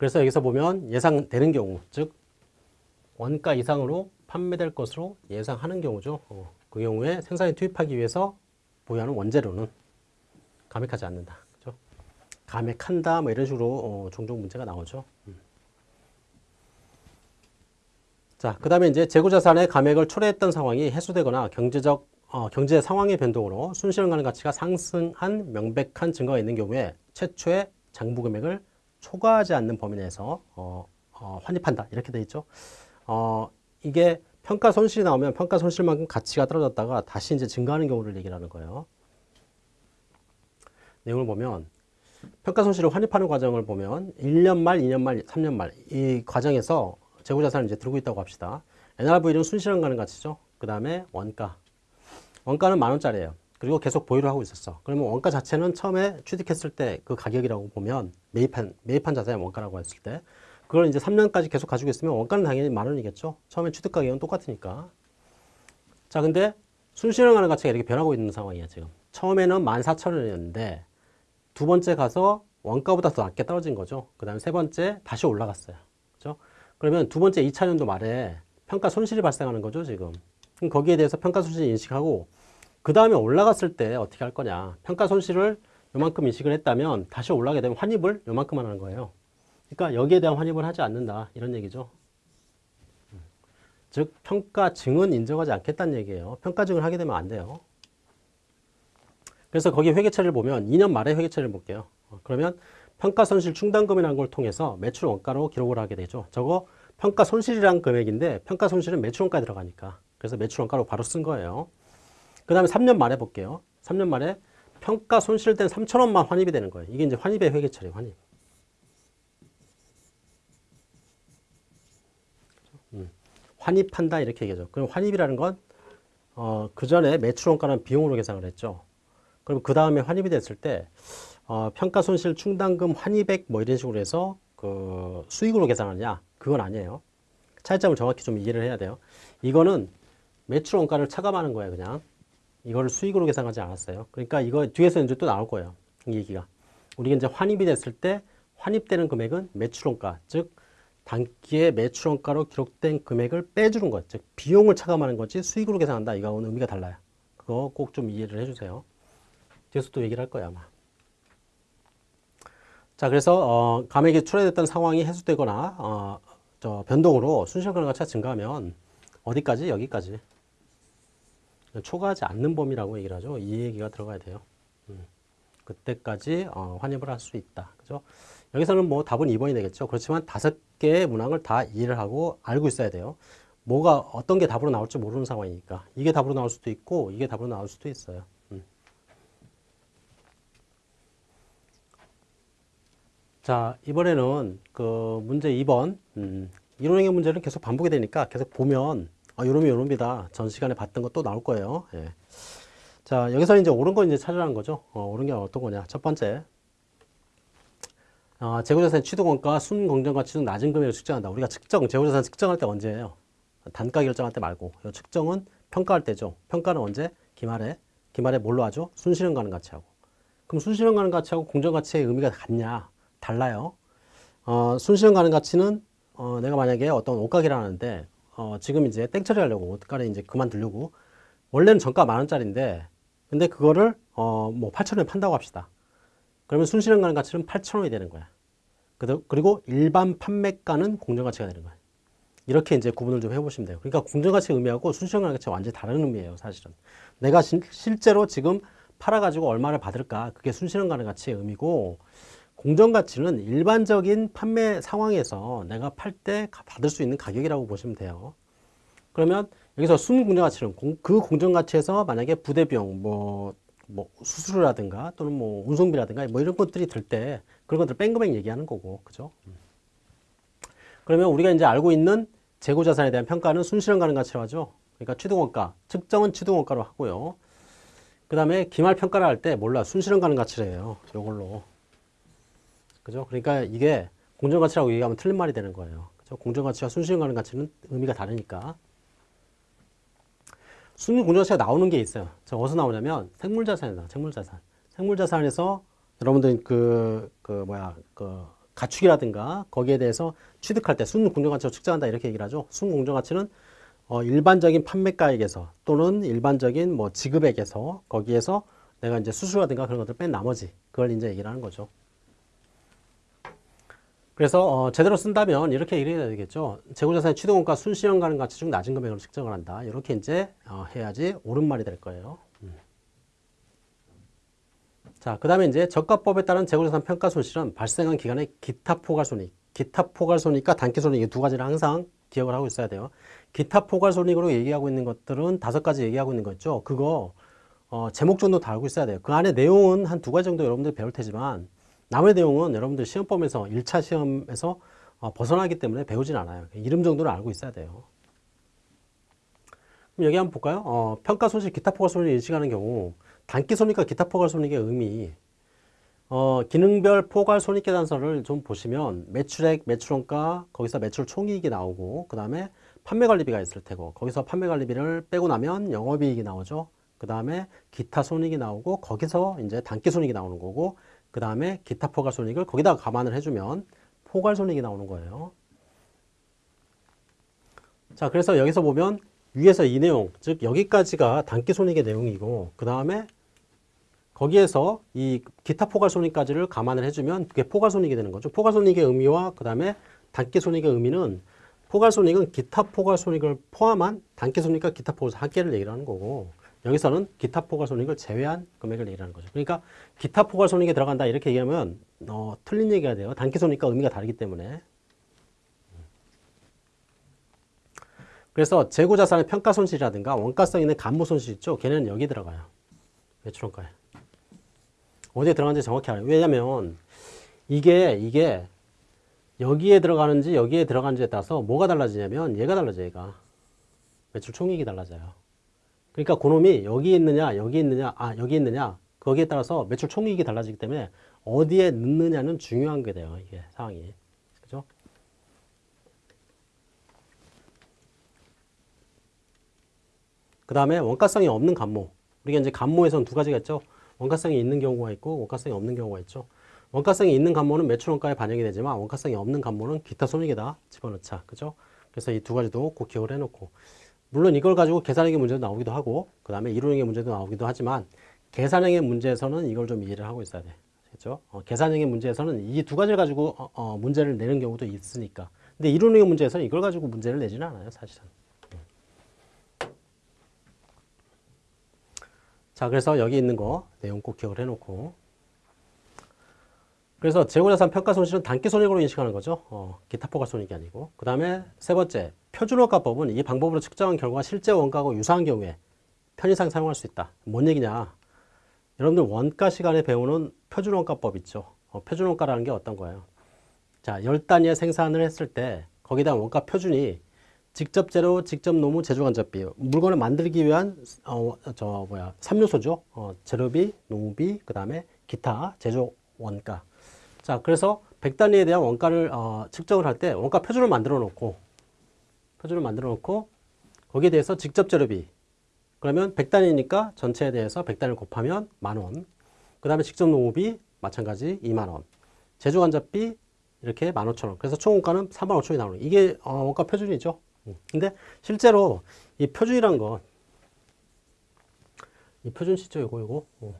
그래서 여기서 보면 예상되는 경우, 즉 원가 이상으로 판매될 것으로 예상하는 경우죠. 어, 그 경우에 생산에 투입하기 위해서 보유하는 원재료는 감액하지 않는다. 그죠? 감액한다, 뭐 이런 식으로 어, 종종 문제가 나오죠. 음. 자, 그 다음에 이제 재고자산의 감액을 초래했던 상황이 해소되거나 경제적 어, 경제 상황의 변동으로 순실현 가능 가치가 상승한 명백한 증거가 있는 경우에 최초의 장부 금액을 초과하지 않는 범위 내에서 어, 어, 환입한다 이렇게 돼 있죠. 어, 이게 평가 손실이 나오면 평가 손실만큼 가치가 떨어졌다가 다시 이제 증가하는 경우를 얘기를 하는 거예요. 내용을 보면 평가 손실을 환입하는 과정을 보면 1년 말, 2년 말, 3년 말 이 과정에서 재고자산을 이제 들고 있다고 합시다. NRV는 순실현 가능 가치죠. 그 다음에 원가. 원가는 만 원짜리예요. 그리고 계속 보유를 하고 있었어. 그러면 원가 자체는 처음에 취득했을 때 그 가격이라고 보면 매입한 매입한 자산의 원가라고 했을 때 그걸 이제 3년까지 계속 가지고 있으면 원가는 당연히 만 원이겠죠. 처음에 취득 가격은 똑같으니까. 자, 근데 순실현가능 가치가 이렇게 변하고 있는 상황이야 지금. 처음에는 14,000원이었는데 두 번째 가서 원가보다 더 낮게 떨어진 거죠. 그 다음에 세 번째 다시 올라갔어요. 그죠? 그러면 두 번째 2차년도 말에 평가 손실이 발생하는 거죠, 지금. 그럼 거기에 대해서 평가 손실 인식하고 그 다음에 올라갔을 때 어떻게 할 거냐. 평가 손실을 요만큼 인식을 했다면 다시 올라가게 되면 환입을 요만큼만 하는 거예요. 그러니까 여기에 대한 환입을 하지 않는다. 이런 얘기죠. 즉 평가증은 인정하지 않겠다는 얘기예요. 평가증을 하게 되면 안 돼요. 그래서 거기 회계처리를 보면 2년 말에 회계처리를 볼게요. 어, 그러면 평가 손실 충당금이라는 걸 통해서 매출 원가로 기록을 하게 되죠. 저거 평가 손실이란 금액인데 평가 손실은 매출 원가 들어가니까. 그래서 매출 원가로 바로 쓴 거예요. 그 다음에 3년 말에 볼게요. 3년 말에 평가 손실된 3천원만 환입이 되는 거예요. 이게 이제 환입의 회계처리, 환입. 음, 환입한다 이렇게 얘기하죠. 그럼 환입이라는 건 어, 그 전에 매출 원가는 비용으로 계산을 했죠. 그럼 그 다음에 환입이 됐을 때 어, 평가 손실 충당금 환입액 뭐 이런 식으로 해서 그 수익으로 계산하느냐 그건 아니에요. 차이점을 정확히 좀 이해를 해야 돼요. 이거는 매출 원가를 차감하는 거예요, 그냥. 이거를 수익으로 계산하지 않았어요. 그러니까 이거 뒤에서 이제 또 나올 거예요. 이 얘기가. 우리가 이제 환입이 됐을 때 환입되는 금액은 매출 원가, 즉 단기의 매출 원가로 기록된 금액을 빼주는 것, 즉 비용을 차감하는 거지 수익으로 계산한다. 이거는 의미가 달라요. 그거 꼭 좀 이해를 해주세요. 뒤에서 또 얘기를 할 거야 아마. 자, 그래서 어, 감액이 초래됐던 상황이 해소되거나 어, 저 변동으로 순실가능 가치가 증가하면 어디까지? 여기까지. 초과하지 않는 범위라고 얘기를 하죠. 이 얘기가 들어가야 돼요. 음. 그때까지 어, 환입을 할 수 있다. 그죠? 여기서는 뭐 답은 2번이 되겠죠. 그렇지만 다섯 개의 문항을 다 이해를 하고 알고 있어야 돼요. 뭐가 어떤 게 답으로 나올지 모르는 상황이니까 이게 답으로 나올 수도 있고 이게 답으로 나올 수도 있어요. 음. 자 이번에는 그 문제 2번 음, 이론형의 문제를 계속 반복이 되니까 계속 보면 아, 요놈이 요놈이다. 전 시간에 봤던 것도 나올 거예요. 예. 자, 여기서 이제 옳은 거 이제 찾으라는 거죠. 어, 옳은 게 어떤 거냐. 첫 번째. 어, 재고자산 취득원가 순공정가치 중 낮은 금액을 측정한다. 우리가 측정, 재고자산 측정할 때 언제예요? 단가 결정할 때 말고. 이 측정은 평가할 때죠. 평가는 언제? 기말에. 기말에 뭘로 하죠? 순실현 가능 가치하고. 그럼 순실현 가능 가치하고 공정가치의 의미가 같냐? 달라요. 어, 순실현 가능 가치는 어, 내가 만약에 어떤 옷가게를 하는데 어, 지금 이제 땡 처리 하려고 옷가게 이제 그만두려고 원래는 정가 만 원짜리인데 근데 그거를 어, 뭐 8천 원에 판다고 합시다. 그러면 순실현 가능 가치는 8천 원이 되는 거야. 그리고 일반 판매가는 공정가치가 되는 거예요. 이렇게 이제 구분을 좀 해보시면 돼요. 그러니까 공정가치 의미하고 순시효과는 가치가 완전히 다른 의미예요, 사실은. 내가 진- 실제로 지금 팔아가지고 얼마를 받을까? 그게 순실현 가치의 의미고, 공정가치는 일반적인 판매 상황에서 내가 팔 때 받을 수 있는 가격이라고 보시면 돼요. 그러면 여기서 순공정가치는 공- 그 공정가치에서 만약에 부대 비용, 뭐, 뭐 수수료라든가 또는 뭐 운송비라든가 뭐 이런 것들이 들 때 그런 것들 뺀 금액 얘기하는 거고, 그죠? 그러면 우리가 이제 알고 있는 재고 자산에 대한 평가는 순실현 가능 가치로 하죠. 그러니까 취득원가, 측정은 취득원가로 하고요. 그 다음에 기말 평가를 할 때 몰라 순실현 가능 가치래요. 이걸로. 그죠? 그러니까 이게 공정가치라고 얘기하면 틀린 말이 되는 거예요. 그죠? 공정가치와 순실현 가능 가치는 의미가 다르니까. 순위 공정가치가 나오는 게 있어요. 저 어디서 나오냐면 생물자산이다. 생물자산. 생물자산에서 여러분들 그, 그 뭐야, 그 가축이라든가 거기에 대해서 취득할 때 순공정가치로 측정한다 이렇게 얘기를 하죠. 순공정가치는 어, 일반적인 판매가액에서 또는 일반적인 뭐 지급액에서 거기에서 내가 이제 수수라든가 그런 것들 뺀 나머지 그걸 이제 얘기를 하는 거죠. 그래서 어, 제대로 쓴다면 이렇게 얘기해야 되겠죠. 재고자산의 취득원가 순실현 가능 가치 중 낮은 금액으로 측정을 한다. 이렇게 이제 어, 해야지 옳은 말이 될 거예요. 음. 자, 그 다음에 이제 저가법에 따른 재고자산 평가 손실은 발생한 기간의 기타 포괄손익. 기타 포괄손익과 단기손익 이 두 가지를 항상 기억을 하고 있어야 돼요. 기타 포괄손익으로 얘기하고 있는 것들은 다섯 가지 얘기하고 있는 거 있죠. 그거 어, 제목 정도 다 알고 있어야 돼요. 그 안에 내용은 한 두 가지 정도 여러분들 배울 테지만 남의 내용은 여러분들 시험범에서 1차 시험에서 어, 벗어나기 때문에 배우진 않아요. 이름 정도는 알고 있어야 돼요. 그럼 여기 한번 볼까요? 어, 평가 손실, 기타 포괄 손익을 인식하는 경우 단기 손익과 기타 포괄 손익의 의미 어, 기능별 포괄 손익 계산서를 좀 보시면 매출액, 매출원가, 거기서 매출 총이익이 나오고 그 다음에 판매 관리비가 있을 테고 거기서 판매 관리비를 빼고 나면 영업이익이 나오죠. 그 다음에 기타 손익이 나오고 거기서 이제 단기 손익이 나오는 거고 그 다음에 기타 포괄 손익을 거기다가 감안을 해주면 포괄 손익이 나오는 거예요. 자, 그래서 여기서 보면 위에서 이 내용, 즉 여기까지가 당기 손익의 내용이고 그 다음에 거기에서 이 기타 포괄 손익까지를 감안을 해주면 그게 포괄 손익이 되는 거죠. 포괄 손익의 의미와 그 다음에 당기 손익의 의미는 포괄 손익은 기타 포괄 손익을 포함한 당기 손익과 기타 포괄 손익 합계를 얘기를 하는 거고 여기서는 기타 포괄 손익을 제외한 금액을 얘기하는 거죠. 그러니까 기타 포괄 손익에 들어간다 이렇게 얘기하면 어, 틀린 얘기가 돼요. 당기 손익과 의미가 다르기 때문에. 그래서 재고 자산의 평가 손실이라든가 원가성 있는 간모 손실 있죠. 걔는 여기 들어가요. 매출원가에. 어디에 들어가는지 정확히 알아요. 왜냐면 이게 이게 여기에 들어가는지 여기에 들어가는지에 따라서 뭐가 달라지냐면 얘가 달라져 얘가. 매출 총액이 달라져요. 그러니까 그놈이 여기 있느냐 여기 있느냐 아 여기 있느냐 거기에 따라서 매출 총이익이 달라지기 때문에 어디에 넣느냐는 중요한 게 돼요 이게 상황이. 그죠? 그 다음에 원가성이 없는 간모. 우리가 이제 간모에서는 두 가지가 있죠. 원가성이 있는 경우가 있고 원가성이 없는 경우가 있죠. 원가성이 있는 간모는 매출 원가에 반영이 되지만 원가성이 없는 간모는 기타 손익에다. 집어넣자. 그죠? 그래서 이 두 가지도 꼭 기억을 해놓고 물론 이걸 가지고 계산형의 문제도 나오기도 하고 그 다음에 이론형의 문제도 나오기도 하지만 계산형의 문제에서는 이걸 좀 이해를 하고 있어야 돼. 그렇죠? 어, 계산형의 문제에서는 이 두 가지를 가지고 어, 어, 문제를 내는 경우도 있으니까. 근데 이론형의 문제에서는 이걸 가지고 문제를 내지는 않아요, 사실은. 자, 그래서 여기 있는 거 내용 꼭 기억을 해놓고. 그래서 재고자산 평가 손실은 단기 손익으로 인식하는 거죠. 어, 기타 포괄 손익이 아니고. 그 다음에 세 번째, 표준원가법은 이 방법으로 측정한 결과 실제 원가하고 유사한 경우에 편의상 사용할 수 있다. 뭔 얘기냐? 여러분들 원가 시간에 배우는 표준원가법 있죠. 어, 표준원가라는 게 어떤 거예요? 자, 열 단위의 생산을 했을 때 거기다 원가 표준이 직접 재료, 직접 노무, 제조간접비 물건을 만들기 위한 어, 저 뭐야 삼요소죠. 어, 재료비, 노무비, 그 다음에 기타 제조 원가. 자, 그래서 100단위에 대한 원가를 어, 측정을 할 때 원가 표준을 만들어 놓고 표준을 만들어 놓고 거기에 대해서 직접 재료비. 그러면 100단위니까 전체에 대해서 100단위를 곱하면 만원. 그 다음에 직접 노무비 마찬가지 2만원. 제조간접비 이렇게 15,000원. 그래서 총 원가는 3만 5천원이 나오는. 이게 어, 원가 표준이죠. 음. 근데 실제로 이 표준이란 건 이 표준 시죠 요거 요거. 어.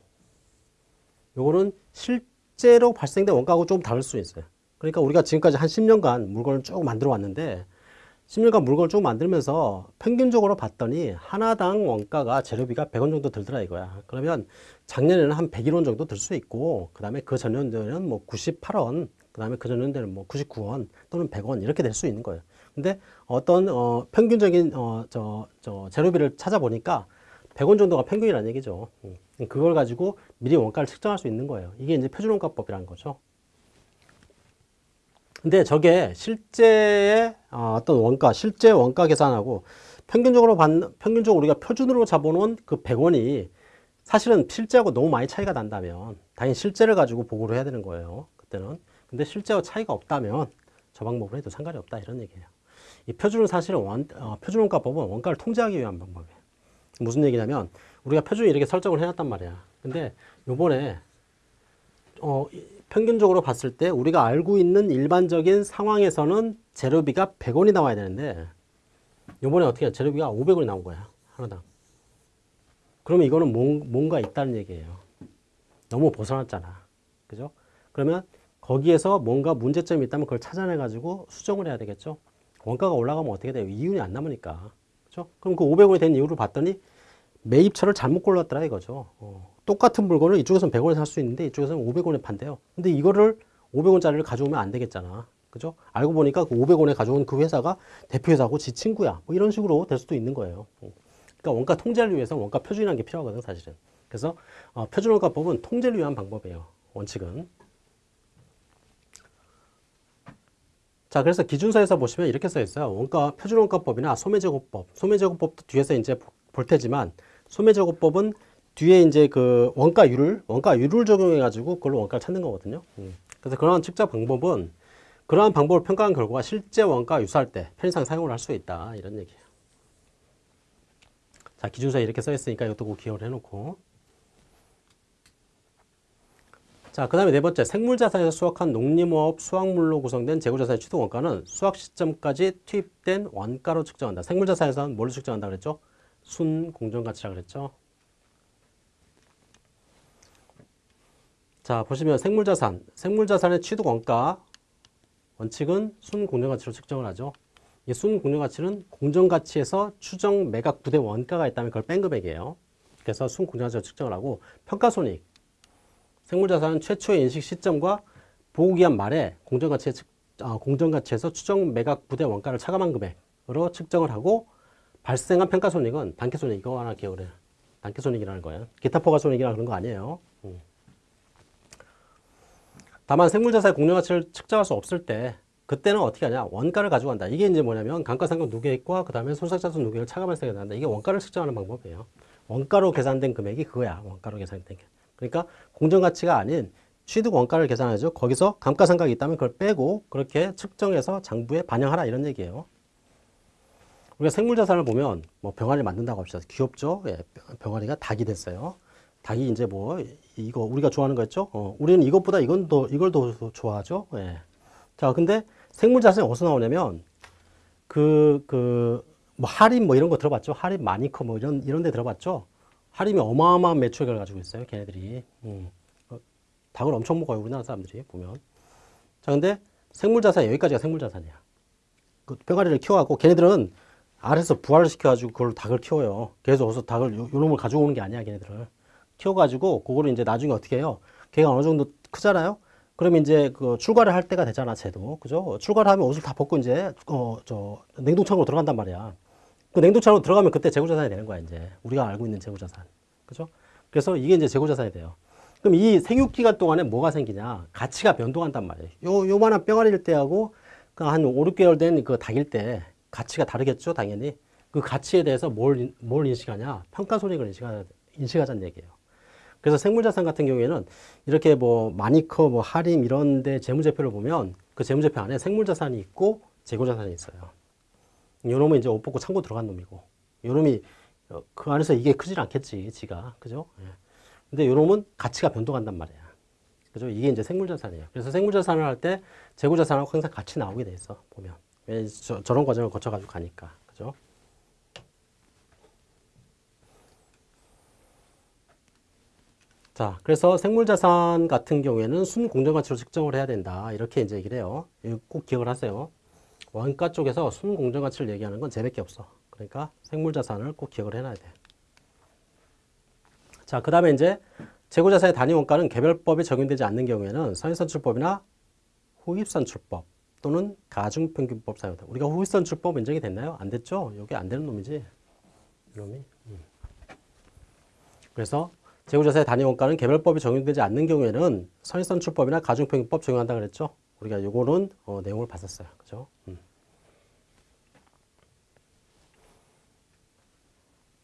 요거는 실 제로 발생된 원가하고 좀 다를 수 있어요 그러니까 우리가 지금까지 한 10년간 물건을 쭉 만들어 왔는데 10년간 물건을 쭉 만들면서 평균적으로 봤더니 하나당 원가가 재료비가 100원 정도 들더라 이거야. 그러면 작년에는 한 101원 정도 들 수 있고 그 다음에 그 전년도에는 뭐 98원, 그 다음에 그 전년도에는 뭐 99원 또는 100원 이렇게 될 수 있는 거예요. 근데 어떤 어 평균적인 어 저 저 재료비를 찾아보니까 100원 정도가 평균이라는 얘기죠. 음. 그걸 가지고 미리 원가를 측정할 수 있는 거예요. 이게 이제 표준원가법이라는 거죠. 근데 저게 실제의 어, 어떤 원가, 실제 원가 계산하고 평균적으로 받 평균적으로 우리가 표준으로 잡아놓은 그 100원이 사실은 실제하고 너무 많이 차이가 난다면 당연히 실제를 가지고 보고를 해야 되는 거예요. 그때는. 근데 실제와 차이가 없다면 저 방법을 해도 상관이 없다 이런 얘기예요. 이 표준은 사실은 원, 어, 표준원가법은 원가를 통제하기 위한 방법이에요. 무슨 얘기냐면 우리가 표준을 이렇게 설정을 해놨단 말이야. 근데 요번에 어, 평균적으로 봤을 때 우리가 알고 있는 일반적인 상황에서는 재료비가 100원이 나와야 되는데 요번에 어떻게 해? 재료비가 500원이 나온 거야. 하나당. 그러면 이거는 뭔 가 있다는 얘기예요. 너무 벗어났잖아. 그죠? 그러면 거기에서 뭔가 문제점이 있다면 그걸 찾아내 가지고 수정을 해야 되겠죠. 원가가 올라가면 어떻게 돼요? 이윤이 안 남으니까. 그죠? 그럼 그 500원이 된 이유를 봤더니 매입처를 잘못 골랐더라 이거죠. 어. 똑같은 물건을 이쪽에서는 100원에 살 수 있는데 이쪽에서는 500원에 판대요. 근데 이거를 500원짜리를 가져오면 안 되겠잖아. 그죠? 알고 보니까 그 500원에 가져온 그 회사가 대표회사고 지 친구야. 뭐 이런 식으로 될 수도 있는 거예요. 어. 그러니까 원가 통제를 위해서 원가 표준이라는 게 필요하거든, 사실은. 그래서 어, 표준원가법은 통제를 위한 방법이에요. 원칙은. 자, 그래서 기준서에서 보시면 이렇게 써 있어요. 원가 표준원가법이나 소매제고법. 소매제고법도 뒤에서 이제 볼 테지만 소매제고법은 뒤에 이제 그 원가율을 원가율을 적용해 가지고 그걸로 원가를 찾는 거거든요. 음. 그래서 그러한 측정 방법은 그러한 방법을 평가한 결과 실제 원가 유사할 때 편의상 사용을 할 수 있다 이런 얘기예요. 자 기준서에 이렇게 써 있으니까 이것도 꼭 기억을 해놓고 자, 그 다음에 네 번째, 생물자산에서 수확한 농림업 수확물로 구성된 재고자산의 취득 원가는 수확 시점까지 투입된 원가로 측정한다. 생물자산에서는 뭘로 측정한다 그랬죠? 순 공정가치라 그랬죠? 자, 보시면 생물자산, 생물자산의 취득 원가 원칙은 순 공정가치로 측정을 하죠. 이 순 공정가치는 공정가치에서 추정 매각 부대 원가가 있다면 그걸 뺀 금액이에요. 그래서 순 공정가치로 측정을 하고 평가손익, 생물자산은 최초의 인식 시점과 보고기한 말에 공정가치에 어, 공정가치에서 추정 매각 부대 원가를 차감한 금액으로 측정을 하고 발생한 평가손익은 단계손익 이거 하나 기억을 해요. 단계손익이라는 거예요. 기타 포괄손익이라 그런 거 아니에요. 음. 다만 생물자산의 공정가치를 측정할 수 없을 때 그때는 어떻게 하냐 원가를 가지고 간다 이게 이제 뭐냐면 감가상각 누계액과 그 다음에 손상자산 누계액을 차감해서 한다 이게 원가를 측정하는 방법이에요 원가로 계산된 금액이 그거야 원가로 계산된 게 그러니까 공정가치가 아닌 취득 원가를 계산하죠 거기서 감가상각이 있다면 그걸 빼고 그렇게 측정해서 장부에 반영하라 이런 얘기예요 우리가 생물자산을 보면 뭐 병아리 만든다고 합시다 귀엽죠 예, 병아리가 닭이 됐어요 닭이 이제 뭐 이거 우리가 좋아하는 거였죠? 어, 우리는 이것보다 이건 더 이걸 더 좋아하죠. 예. 자, 근데 생물 자산이 어디서 나오냐면 그 그 뭐 할인 뭐 이런 거 들어봤죠? 할인 마니커 뭐 이런 이런 데 들어봤죠? 할인이 어마어마한 매출액을 가지고 있어요, 걔네들이. 음. 어, 닭을 엄청 먹어요, 우리나라 사람들이 보면. 자, 근데 생물 자산 여기까지가 생물 자산이야. 그 병아리를 키워갖고 걔네들은 아래서 부활을 시켜가지고 그걸 닭을 키워요. 그래서 어디서 닭을 요, 요 놈을 가지고 오는 게 아니야, 걔네들은. 키워가지고 그거를 이제 나중에 어떻게 해요? 걔가 어느 정도 크잖아요. 그러면 이제 그 출가를 할 때가 되잖아, 쟤도. 그죠? 출가를 하면 옷을 다 벗고 이제 어 저 냉동창으로 들어간단 말이야. 그 냉동창으로 들어가면 그때 재고자산이 되는 거야, 이제. 우리가 알고 있는 재고자산. 그죠? 그래서 이게 이제 재고자산이 돼요. 그럼 이 생육 기간 동안에 뭐가 생기냐? 가치가 변동한단 말이에요. 요 요만한 뼈가리일 때하고 그한 5, 6개월 된 그 닭일 때 가치가 다르겠죠, 당연히. 그 가치에 대해서 뭘, 뭘 인식하냐? 평가 손익을 인식하, 인식하자는 얘기예요. 그래서 생물자산 같은 경우에는 이렇게 뭐 마니커, 뭐 할인 이런 데 재무제표를 보면 그 재무제표 안에 생물자산이 있고 재고자산이 있어요. 요 놈은 이제 옷 벗고 창고 들어간 놈이고 요 놈이 어, 그 안에서 이게 크질 않겠지, 지가. 그죠? 예. 근데 요 놈은 가치가 변동한단 말이야. 그죠? 이게 이제 생물자산이에요. 그래서 생물자산을 할 때 재고자산하고 항상 같이 나오게 돼 있어, 보면. 왜 저, 저런 과정을 거쳐 가지고 가니까. 그죠? 자, 그래서 생물자산 같은 경우에는 순공정가치로 측정을 해야 된다. 이렇게 이제 얘기를 해요. 꼭 기억을 하세요. 원가 쪽에서 순공정 가치를 얘기하는 건 쟤밖에 없어. 그러니까 생물자산을 꼭 기억을 해놔야 돼. 자, 그 다음에 이제 재고자산의 단위 원가는 개별법이 적용되지 않는 경우에는 선인선출법이나 후입선출법 또는 가중평균법 사용한다. 우리가 후입선출법 인정이 됐나요? 안 됐죠? 이게 안 되는 놈이지. 이놈이. 음. 그래서 재고자산의 단위 원가는 개별법이 적용되지 않는 경우에는 선인선출법이나 가중평균법 적용한다 그랬죠? 우리가 요거는 어, 내용을 봤었어요. 그죠? 음.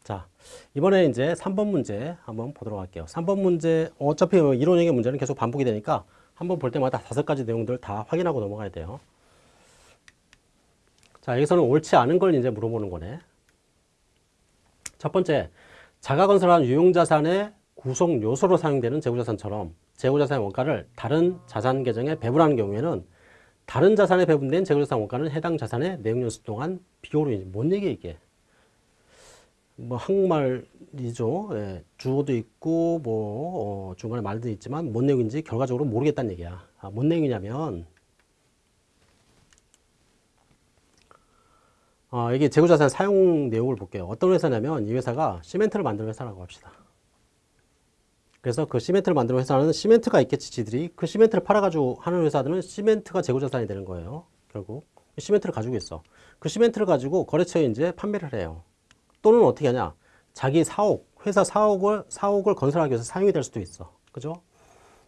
자, 이번에 이제 3번 문제 한번 보도록 할게요. 3번 문제, 어차피 뭐 이론형의 문제는 계속 반복이 되니까 한번 볼 때마다 다섯 가지 내용들 다 확인하고 넘어가야 돼요. 자, 여기서는 옳지 않은 걸 이제 물어보는 거네. 첫 번째, 자가 건설한 유용자산의 구성 요소로 사용되는 재고자산처럼 재고자산의 원가를 다른 자산 계정에 배분하는 경우에는 다른 자산에 배분된 재고자산 원가는 해당 자산의 내용연수 동안 비교로 뭔 얘기야 이게? 뭐 한국말이죠. 예, 주어도 있고 뭐 어, 중간에 말도 있지만 뭔 내용인지 결과적으로 모르겠다는 얘기야. 아, 뭔 내용이냐면 어, 이게 재고자산 사용 내용을 볼게요. 어떤 회사냐면 이 회사가 시멘트를 만드는 회사라고 합시다. 그래서 그 시멘트를 만드는 회사는 시멘트가 있겠지 지들이 그 시멘트를 팔아가지고 하는 회사들은 시멘트가 재고자산이 되는 거예요. 결국 시멘트를 가지고 있어. 그 시멘트를 가지고 거래처에 이제 판매를 해요. 또는 어떻게 하냐? 자기 사옥, 회사 사옥을 사옥을 건설하기 위해서 사용이 될 수도 있어. 그죠?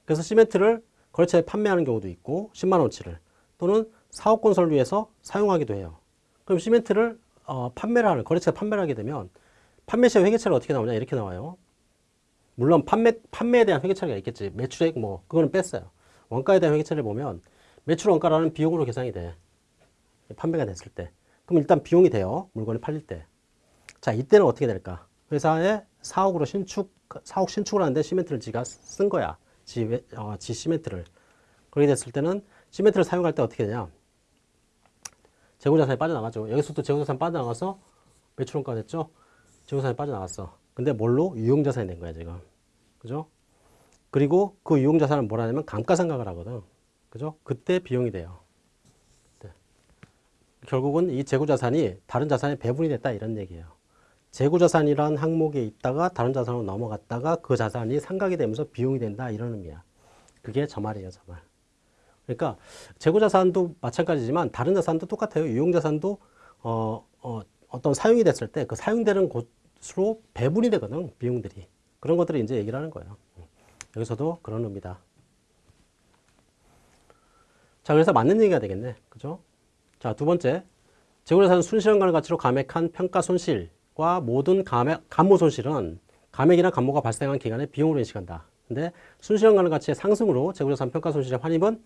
그래서 시멘트를 거래처에 판매하는 경우도 있고 10만 원치를 또는 사옥 건설을 위해서 사용하기도 해요. 그럼 시멘트를 어, 판매를 하는 거래처에 판매를 하게 되면 판매 시 회계처리를 어떻게 나오냐 이렇게 나와요. 물론 판매 판매에 대한 회계처리가 있겠지. 매출액 뭐 그거는 뺐어요. 원가에 대한 회계처리를 보면 매출 원가라는 비용으로 계산이 돼. 판매가 됐을 때. 그럼 일단 비용이 돼요. 물건이 팔릴 때. 자, 이때는 어떻게 될까? 회사에 사옥으로 신축, 사옥 신축을 하는데 시멘트를 지가 쓴 거야. 지, 외- 어, 지 시멘트를. 그렇게 됐을 때는 시멘트를 사용할 때 어떻게 되냐? 재고자산이 빠져나가죠. 여기서도 재고자산 빠져나가서 매출원가 됐죠? 재고자산이 빠져나갔어. 근데 뭘로? 유용자산이 된 거야, 지금. 그죠? 그리고 그 유용자산은 뭐라 하냐면 감가상각을 하거든. 그죠? 그때 비용이 돼요. 그때. 결국은 이 재고자산이 다른 자산에 배분이 됐다 이런 얘기예요. 재고자산이란 항목에 있다가 다른 자산으로 넘어갔다가 그 자산이 상각이 되면서 비용이 된다 이런 의미야. 그게 저 말이에요, 저 말. 그러니까 재고자산도 마찬가지지만 다른 자산도 똑같아요. 유용자산도 어, 어, 어떤 사용이 됐을 때 그 사용되는 곳으로 배분이 되거든, 비용들이. 그런 것들을 이제 얘기를 하는 거예요. 여기서도 그런 의미다. 자, 그래서 맞는 얘기가 되겠네. 그죠? 자, 두 번째. 재고자산 순실현가를 가치로 감액한 평가 손실과 모든 감액, 감모 손실은 감액이나 감모가 발생한 기간에 비용으로 인식한다. 근데 순실현가를 가치의 상승으로 재고자산 평가 손실의 환입은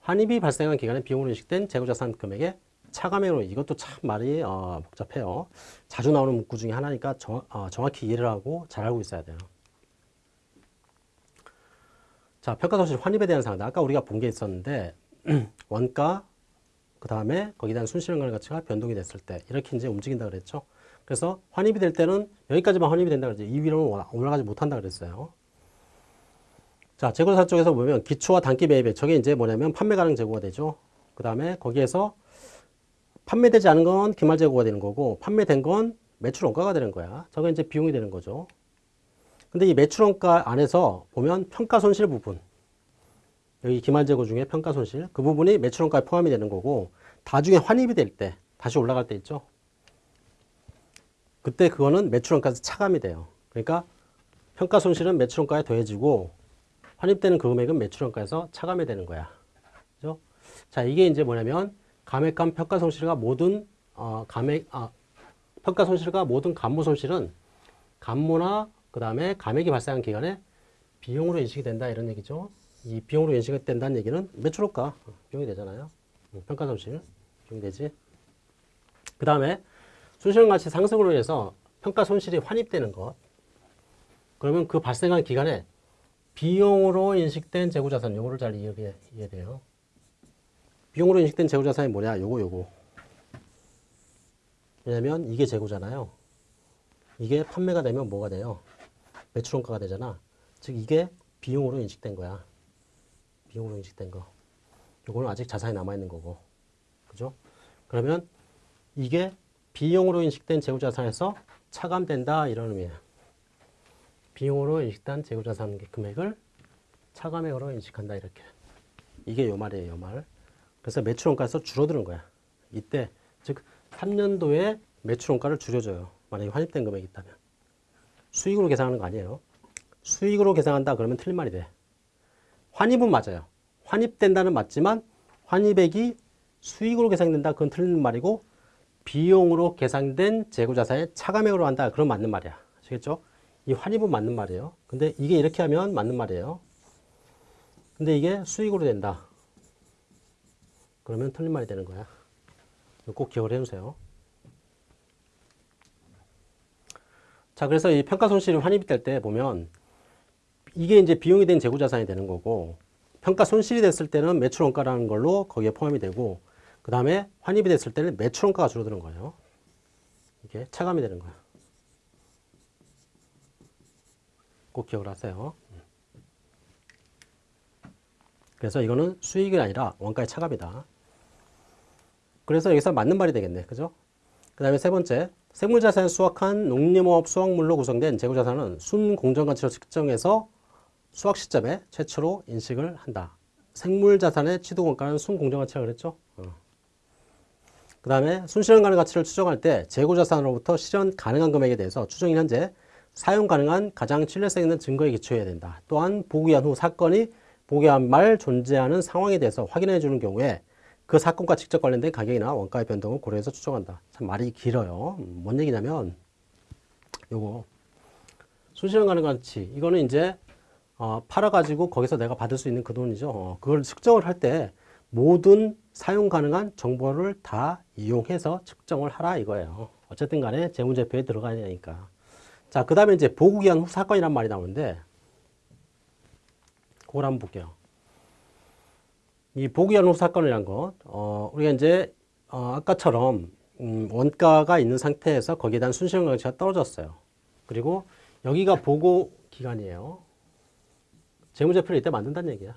환입이 발생한 기간에 비용으로 인식된 재고자산 금액의 차감액으로 이것도 참 말이 어, 복잡해요. 자주 나오는 문구 중에 하나니까 정, 어, 정확히 이해를 하고 잘 알고 있어야 돼요. 자, 평가 손실 환입에 대한 사항. 아까 우리가 본 게 있었는데 원가 그 다음에 거기에 대한 순실현가의 가치가 변동이 됐을 때 이렇게 이제 움직인다 그랬죠. 그래서 환입이 될 때는 여기까지만 환입이 된다 그랬죠. 이 위로는 올라- 올라가지 못한다 그랬어요. 자, 재고자 쪽에서 보면 기초와 단기 매입액 저게 이제 뭐냐면 판매 가능 재고가 되죠. 그 다음에 거기에서 판매되지 않은 건 기말 재고가 되는 거고 판매된 건 매출 원가가 되는 거야. 저게 이제 비용이 되는 거죠. 근데 이 매출 원가 안에서 보면 평가 손실 부분 여기 기말 재고 중에 평가 손실 그 부분이 매출 원가에 포함이 되는 거고 나중에 환입이 될 때 다시 올라갈 때 있죠. 그때 그거는 매출 원가에서 차감이 돼요. 그러니까 평가 손실은 매출 원가에 더해지고 환입되는 그 금액은 매출 원가에서 차감이 되는 거야. 그죠? 자, 이게 이제 뭐냐면 감액감 평가 손실과 모든 어, 감액 아, 평가 손실과 모든 감모 손실은 감모나 그 다음에 감액이 발생한 기간에 비용으로 인식이 된다 이런 얘기죠. 이 비용으로 인식이 된다는 얘기는 매출효과 비용이 되잖아요. 음, 평가 손실 비용이 되지. 그 다음에 순실현 가치 상승으로 인해서 평가 손실이 환입되는 것. 그러면 그 발생한 기간에 비용으로 인식된 재고자산 요거를 잘 이해해, 이해돼요. 비용으로 인식된 재고자산이 뭐냐? 요거 요거. 왜냐면 이게 재고잖아요. 이게 판매가 되면 뭐가 돼요? 매출 원가가 되잖아. 즉 이게 비용으로 인식된 거야. 비용으로 인식된 거. 요거는 아직 자산이 남아있는 거고. 그죠? 그러면 이게 비용으로 인식된 재고자산에서 차감된다 이런 의미예요. 비용으로 인식된 재고자산 금액을 차감액으로 인식한다 이렇게. 이게 요 말이에요, 요 말. 그래서 매출원가에서 줄어드는 거야. 이때 즉 3년도에 매출원가를 줄여줘요. 만약에 환입된 금액이 있다면. 수익으로 계산하는 거 아니에요. 수익으로 계산한다 그러면 틀린 말이 돼. 환입은 맞아요. 환입된다는 맞지만 환입액이 수익으로 계산된다 그건 틀린 말이고 비용으로 계산된 재고자산의 차감액으로 한다 그건 맞는 말이야. 아시겠죠? 이 환입은 맞는 말이에요. 근데 이게 이렇게 하면 맞는 말이에요. 근데 이게 수익으로 된다. 그러면 틀린 말이 되는 거야. 꼭 기억을 해주세요. 자, 그래서 이 평가 손실이 환입이 될 때 보면 이게 이제 비용이 된 재고 자산이 되는 거고 평가 손실이 됐을 때는 매출 원가라는 걸로 거기에 포함이 되고 그 다음에 환입이 됐을 때는 매출 원가가 줄어드는 거예요. 이게 차감이 되는 거야. 꼭 기억을 하세요. 그래서 이거는 수익이 아니라 원가의 차감이다. 그래서 여기서 맞는 말이 되겠네. 그죠? 그 다음에 세 번째, 생물자산을 수확한 농림업 수확물로 구성된 재고자산은 순공정가치로 측정해서 수확 시점에 최초로 인식을 한다. 생물자산의 취득원가는 순공정가치라 그랬죠? 어. 그 다음에 순실현 가능 가치를 추정할 때 재고자산으로부터 실현 가능한 금액에 대해서 추정인 현재 사용 가능한 가장 신뢰성 있는 증거에 기초해야 된다. 또한 보기한 후 사건이 보기한 말 존재하는 상황에 대해서 확인해 주는 경우에 그 사건과 직접 관련된 가격이나 원가의 변동을 고려해서 추정한다. 참 말이 길어요. 음, 뭔 얘기냐면 요거 순실현 가능 가치 이거는 이제 어, 팔아가지고 거기서 내가 받을 수 있는 그 돈이죠. 어, 그걸 측정을 할 때 모든 사용 가능한 정보를 다 이용해서 측정을 하라 이거예요. 어쨌든 간에 재무제표에 들어가야 되니까. 자, 그 다음에 이제 보고기한 후 사건이란 말이 나오는데 그걸 한번 볼게요. 이 보기한 후 사건이란 것, 어, 우리가 이제 어, 아까처럼 음, 원가가 있는 상태에서 거기에 대한 순실현 가치가 떨어졌어요. 그리고 여기가 보고 기간이에요. 재무제표를 이때 만든다는 얘기야.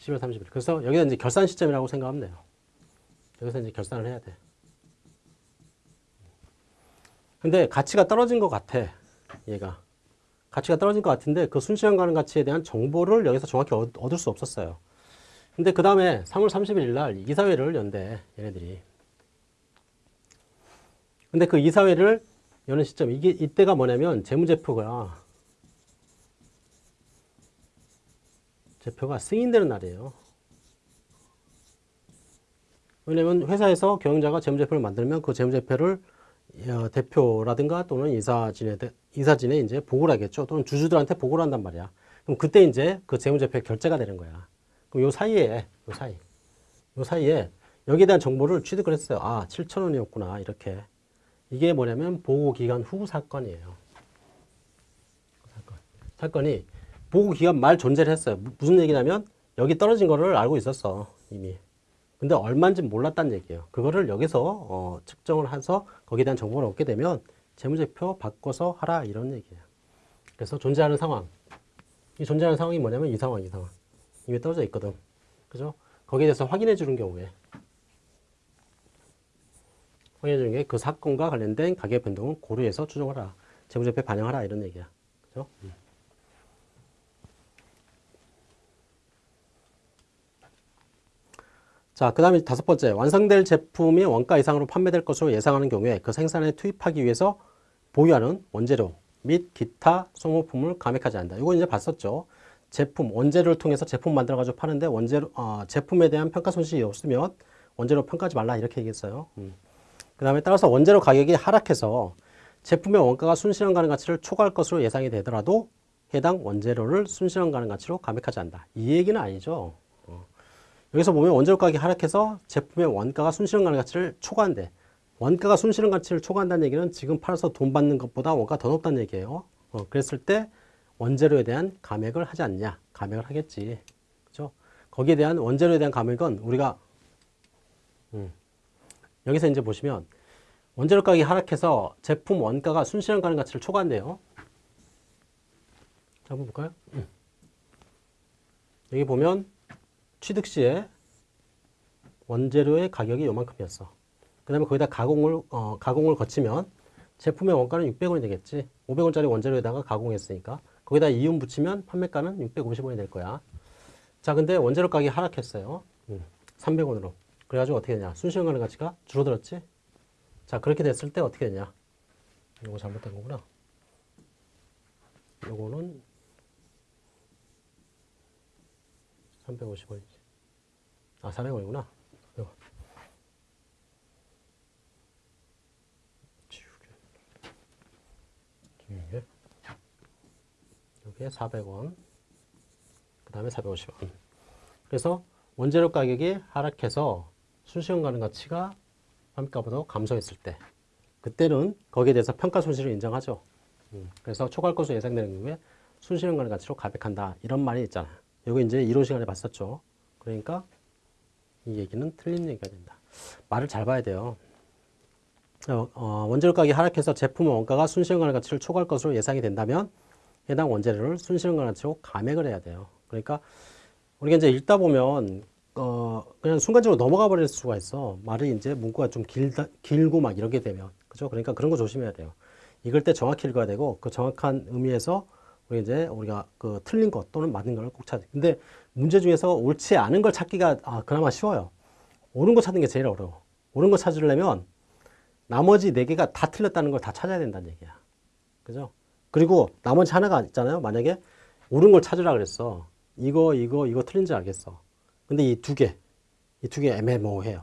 10월 30일. 그래서 여기서 이제 결산 시점이라고 생각하면 돼요. 여기서 이제 결산을 해야 돼. 근데 가치가 떨어진 것 같아. 얘가. 가치가 떨어진 것 같은데 그 순시간 가는 가치에 대한 정보를 여기서 정확히 얻을 수 없었어요. 근데 그 다음에 3월 31일 날 이사회를 연대, 얘네들이. 근데 그 이사회를 여는 시점, 이게, 이때가 뭐냐면 재무제표가, 제표가 승인되는 날이에요. 왜냐면 회사에서 경영자가 재무제표를 만들면 그 재무제표를 어, 대표라든가 또는 이사진에, 이사진에 이제 보고를 하겠죠. 또는 주주들한테 보고를 한단 말이야. 그럼 그때 이제 그 재무제표 결제가 되는 거야. 그럼 요 사이에, 요 사이, 요 사이에 여기에 대한 정보를 취득을 했어요. 아, 7천 원이었구나. 이렇게. 이게 뭐냐면 보고기간 후 사건이에요. 사건. 사건이 보고기간 말 존재를 했어요. 무슨 얘기냐면 여기 떨어진 거를 알고 있었어. 이미. 근데 얼마인지 몰랐다는 얘기예요. 그거를 여기서 어, 측정을 해서 거기에 대한 정보를 얻게 되면 재무제표 바꿔서 하라 이런 얘기예요. 그래서 존재하는 상황. 이 존재하는 상황이 뭐냐면 이 상황, 이 상황. 이미 떨어져 있거든. 그죠? 거기에 대해서 확인해 주는 경우에 확인해 주는 게 그 사건과 관련된 가격 변동을 고려해서 추정하라. 재무제표에 반영하라 이런 얘기야. 그죠? 음. 자, 그 다음에 다섯 번째, 완성될 제품이 원가 이상으로 판매될 것으로 예상하는 경우에 그 생산에 투입하기 위해서 보유하는 원재료 및 기타 소모품을 감액하지 않는다. 이거 이제 봤었죠. 제품, 원재료를 통해서 제품 만들어가지고 파는데 원재료, 어, 제품에 대한 평가 손실이 없으면 원재료 평가하지 말라 이렇게 얘기했어요. 음. 그 다음에 따라서 원재료 가격이 하락해서 제품의 원가가 순실현 가능 가치를 초과할 것으로 예상이 되더라도 해당 원재료를 순실현 가능 가치로 감액하지 않는다. 이 얘기는 아니죠. 여기서 보면 원재료 가격이 하락해서 제품의 원가가 순실현 가치를 초과한대. 원가가 순실현 가치를 초과한다는 얘기는 지금 팔아서 돈 받는 것보다 원가가 더 높다는 얘기예요. 어, 그랬을 때 원재료에 대한 감액을 하지 않냐? 감액을 하겠지. 그죠? 거기에 대한 원재료에 대한 감액은 우리가 음, 여기서 이제 보시면 원재료 가격이 하락해서 제품 원가가 순실현 가능 가치를 초과한대요. 한번 볼까요? 음. 여기 보면 취득 시에 원재료의 가격이 요만큼이었어. 그 다음에 거기다 가공을, 어, 가공을 거치면 제품의 원가는 600원이 되겠지. 500원짜리 원재료에다가 가공했으니까. 거기다 이윤 붙이면 판매가는 650원이 될 거야. 자, 근데 원재료 가격이 하락했어요. 음, 300원으로. 그래가지고 어떻게 되냐. 순시간 가는 가치가 줄어들었지. 자, 그렇게 됐을 때 어떻게 되냐. 이거 잘못된 거구나. 요거는 350원이지. 아, 400원이구나. 이거. 지우개. 지우개. 여기에 400원. 그 다음에 450원. 그래서 원재료 가격이 하락해서 순시간 가는 가치가 판가보다 감소했을 때 그때는 거기에 대해서 평가 손실을 인정하죠. 음, 그래서 초과할 것으로 예상되는 경우에 순시간 가는 가치로 가백한다. 이런 말이 있잖아요. 이거 이제 이론 시간에 봤었죠. 그러니까 이 얘기는 틀린 얘기가 된다. 말을 잘 봐야 돼요. 어, 어, 원재료 가격이 하락해서 제품 원가가 가는 가치를 초과할 것으로 예상이 된다면 해당 원재료를 가는 가치로 감액을 해야 돼요. 그러니까 우리가 이제 읽다 보면 어 그냥 순간적으로 넘어가 버릴 수가 있어. 말이 이제 문구가 좀 길다, 길고 막 이렇게 되면 그죠? 그러니까 그런 거 조심해야 돼요. 읽을 때 정확히 읽어야 되고 그 정확한 의미에서 우리 이제 우리가 그 틀린 것 또는 맞는 걸 꼭 찾아. 근데 문제 중에서 옳지 않은 걸 찾기가 아, 그나마 쉬워요. 옳은 거 찾는 게 제일 어려워. 옳은 거 찾으려면 나머지 네 개가 다 틀렸다는 걸 다 찾아야 된다는 얘기야. 그죠? 그리고 나머지 하나가 있잖아요. 만약에 옳은 걸 찾으라 그랬어. 이거, 이거, 이거 틀린지 알겠어. 근데 이 두 개, 이 두 개 애매모호해요.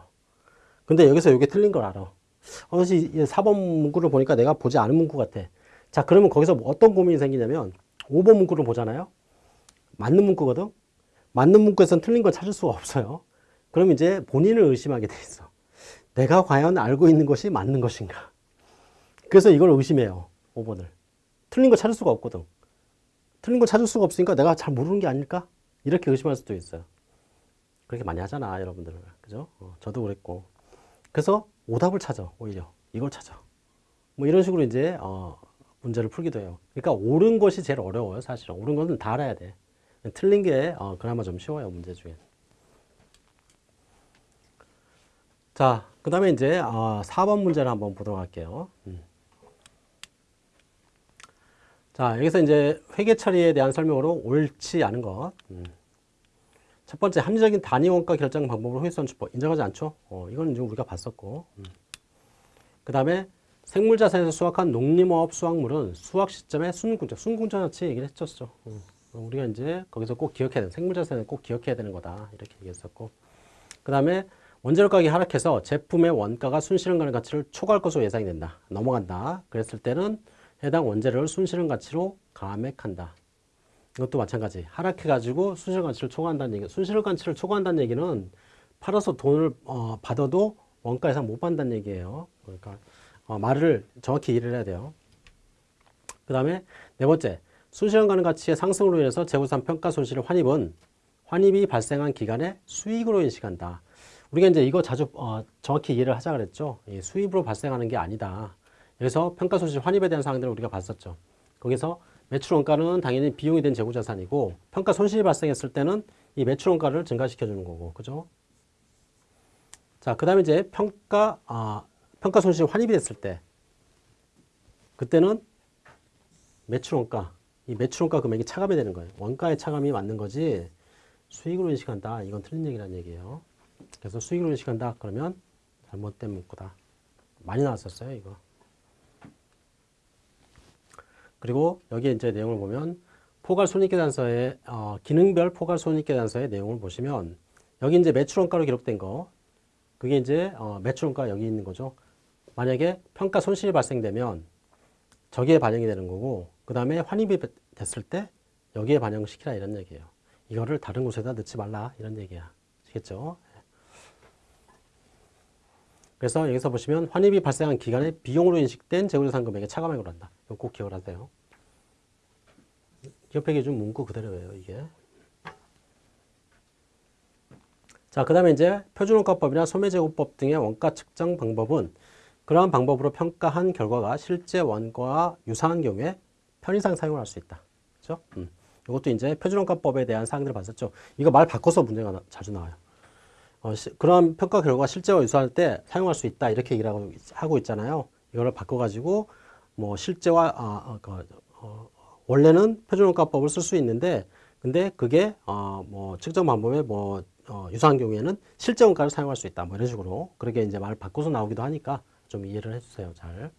근데 여기서 이게 틀린 걸 알아. 어, 이 4번 문구를 보니까 내가 보지 않은 문구 같아. 자, 그러면 거기서 어떤 고민이 생기냐면 5번 문구를 보잖아요. 맞는 문구거든. 맞는 문구에서는 틀린 걸 찾을 수가 없어요. 그럼 이제 본인을 의심하게 돼 있어. 내가 과연 알고 있는 것이 맞는 것인가? 그래서 이걸 의심해요. 5번을. 틀린 걸 찾을 수가 없거든. 틀린 걸 찾을 수가 없으니까 내가 잘 모르는 게 아닐까? 이렇게 의심할 수도 있어요. 그렇게 많이 하잖아, 여러분들은. 그죠? 어, 저도 그랬고. 그래서 오답을 찾아, 오히려. 이걸 찾아. 뭐 이런 식으로 이제, 어, 문제를 풀기도 해요. 그러니까 옳은 것이 제일 어려워요, 사실은. 옳은 것은 다 알아야 돼. 틀린 게, 어, 그나마 좀 쉬워요, 문제 중에. 자, 그 다음에 이제, 어, 4번 문제를 한번 보도록 할게요. 음. 자, 여기서 이제 회계 처리에 대한 설명으로 옳지 않은 것. 음. 첫 번째, 합리적인 단위 원가 결정 방법으로 효율성 주법 인정하지 않죠? 어, 이건 지금 우리가 봤었고. 음. 그 다음에 생물자산에서 수확한 농림어업 수확물은 수확 시점에 순궁전, 순궁전어치 얘기를 했었죠. 음. 우리가 이제 거기서 꼭 기억해야 되는, 생물자산은 꼭 기억해야 되는 거다. 이렇게 얘기했었고. 그 다음에 원재료 가격이 하락해서 제품의 원가가 순실현 가는 가치를 초과할 것으로 예상이 된다. 넘어간다. 그랬을 때는 해당 원재료를 순실현 가치로 감액한다. 이것도 마찬가지. 하락해 가지고 순실현 가치를 초과한다는 얘기. 순실현 가치를 초과한다는 얘기는 팔아서 돈을 어, 받아도 원가 이상 못 받는다는 얘기예요. 그러니까 어, 말을 정확히 이해를 해야 돼요. 그 다음에 네 번째, 순실현 가능 가치의 상승으로 인해서 재고산 평가 손실의 환입은 환입이 발생한 기간의 수익으로 인식한다. 우리가 이제 이거 자주 어, 정확히 이해를 하자 그랬죠. 수입으로 발생하는 게 아니다. 여기서 평가 손실 환입에 대한 사항들을 우리가 봤었죠. 거기서 매출 원가는 당연히 비용이 된 재고 자산이고 평가 손실이 발생했을 때는 이 매출 원가를 증가시켜 주는 거고. 그죠? 자, 그다음에 이제 평가 아, 평가 손실 환입이 됐을 때 그때는 매출 원가 이 매출 원가 금액이 차감이 되는 거예요. 원가의 차감이 맞는 거지 수익으로 인식한다. 이건 틀린 얘기란 얘기예요. 그래서 수익으로 인식한다. 그러면 잘못된 문구다. 많이 나왔었어요, 이거. 그리고 여기 이제 내용을 보면 포괄 손익계산서의 어, 기능별 포괄 손익계산서의 내용을 보시면 여기 이제 매출원가로 기록된 거 그게 이제 어, 매출원가 여기 있는 거죠. 만약에 평가 손실이 발생되면 저기에 반영이 되는 거고 그 다음에 환입이 됐을 때 여기에 반영시키라 이런 얘기예요. 이거를 다른 곳에다 넣지 말라 이런 얘기야. 아시겠죠? 그래서 여기서 보시면 환입이 발생한 기간에 비용으로 인식된 재고자산 금액에 차감액을 한다. 이거 꼭 기억을 하세요. 옆에 기준 문구 그대로예요, 이게. 자, 그 다음에 이제 표준원가법이나 소매제고법 등의 원가 측정 방법은 그러한 방법으로 평가한 결과가 실제 원가와 유사한 경우에 편의상 사용을 할수 있다. 그죠? 음. 이것도 이제 표준원가법에 대한 사항들을 봤었죠. 이거 말 바꿔서 문제가 나- 자주 나와요. 어, 시- 그런 평가 결과 실제와 유사할 때 사용할 수 있다 이렇게 얘기를 하고, 있- 하고 있잖아요. 이거를 바꿔가지고 뭐 실제와 아, 아, 그, 어, 원래는 표준원가법을 쓸 수 있는데 근데 그게 어, 뭐 측정 방법에 뭐 어, 유사한 경우에는 실제 원가를 사용할 수 있다 뭐 이런 식으로 그렇게 이제 말을 바꿔서 나오기도 하니까 좀 이해를 해주세요 잘.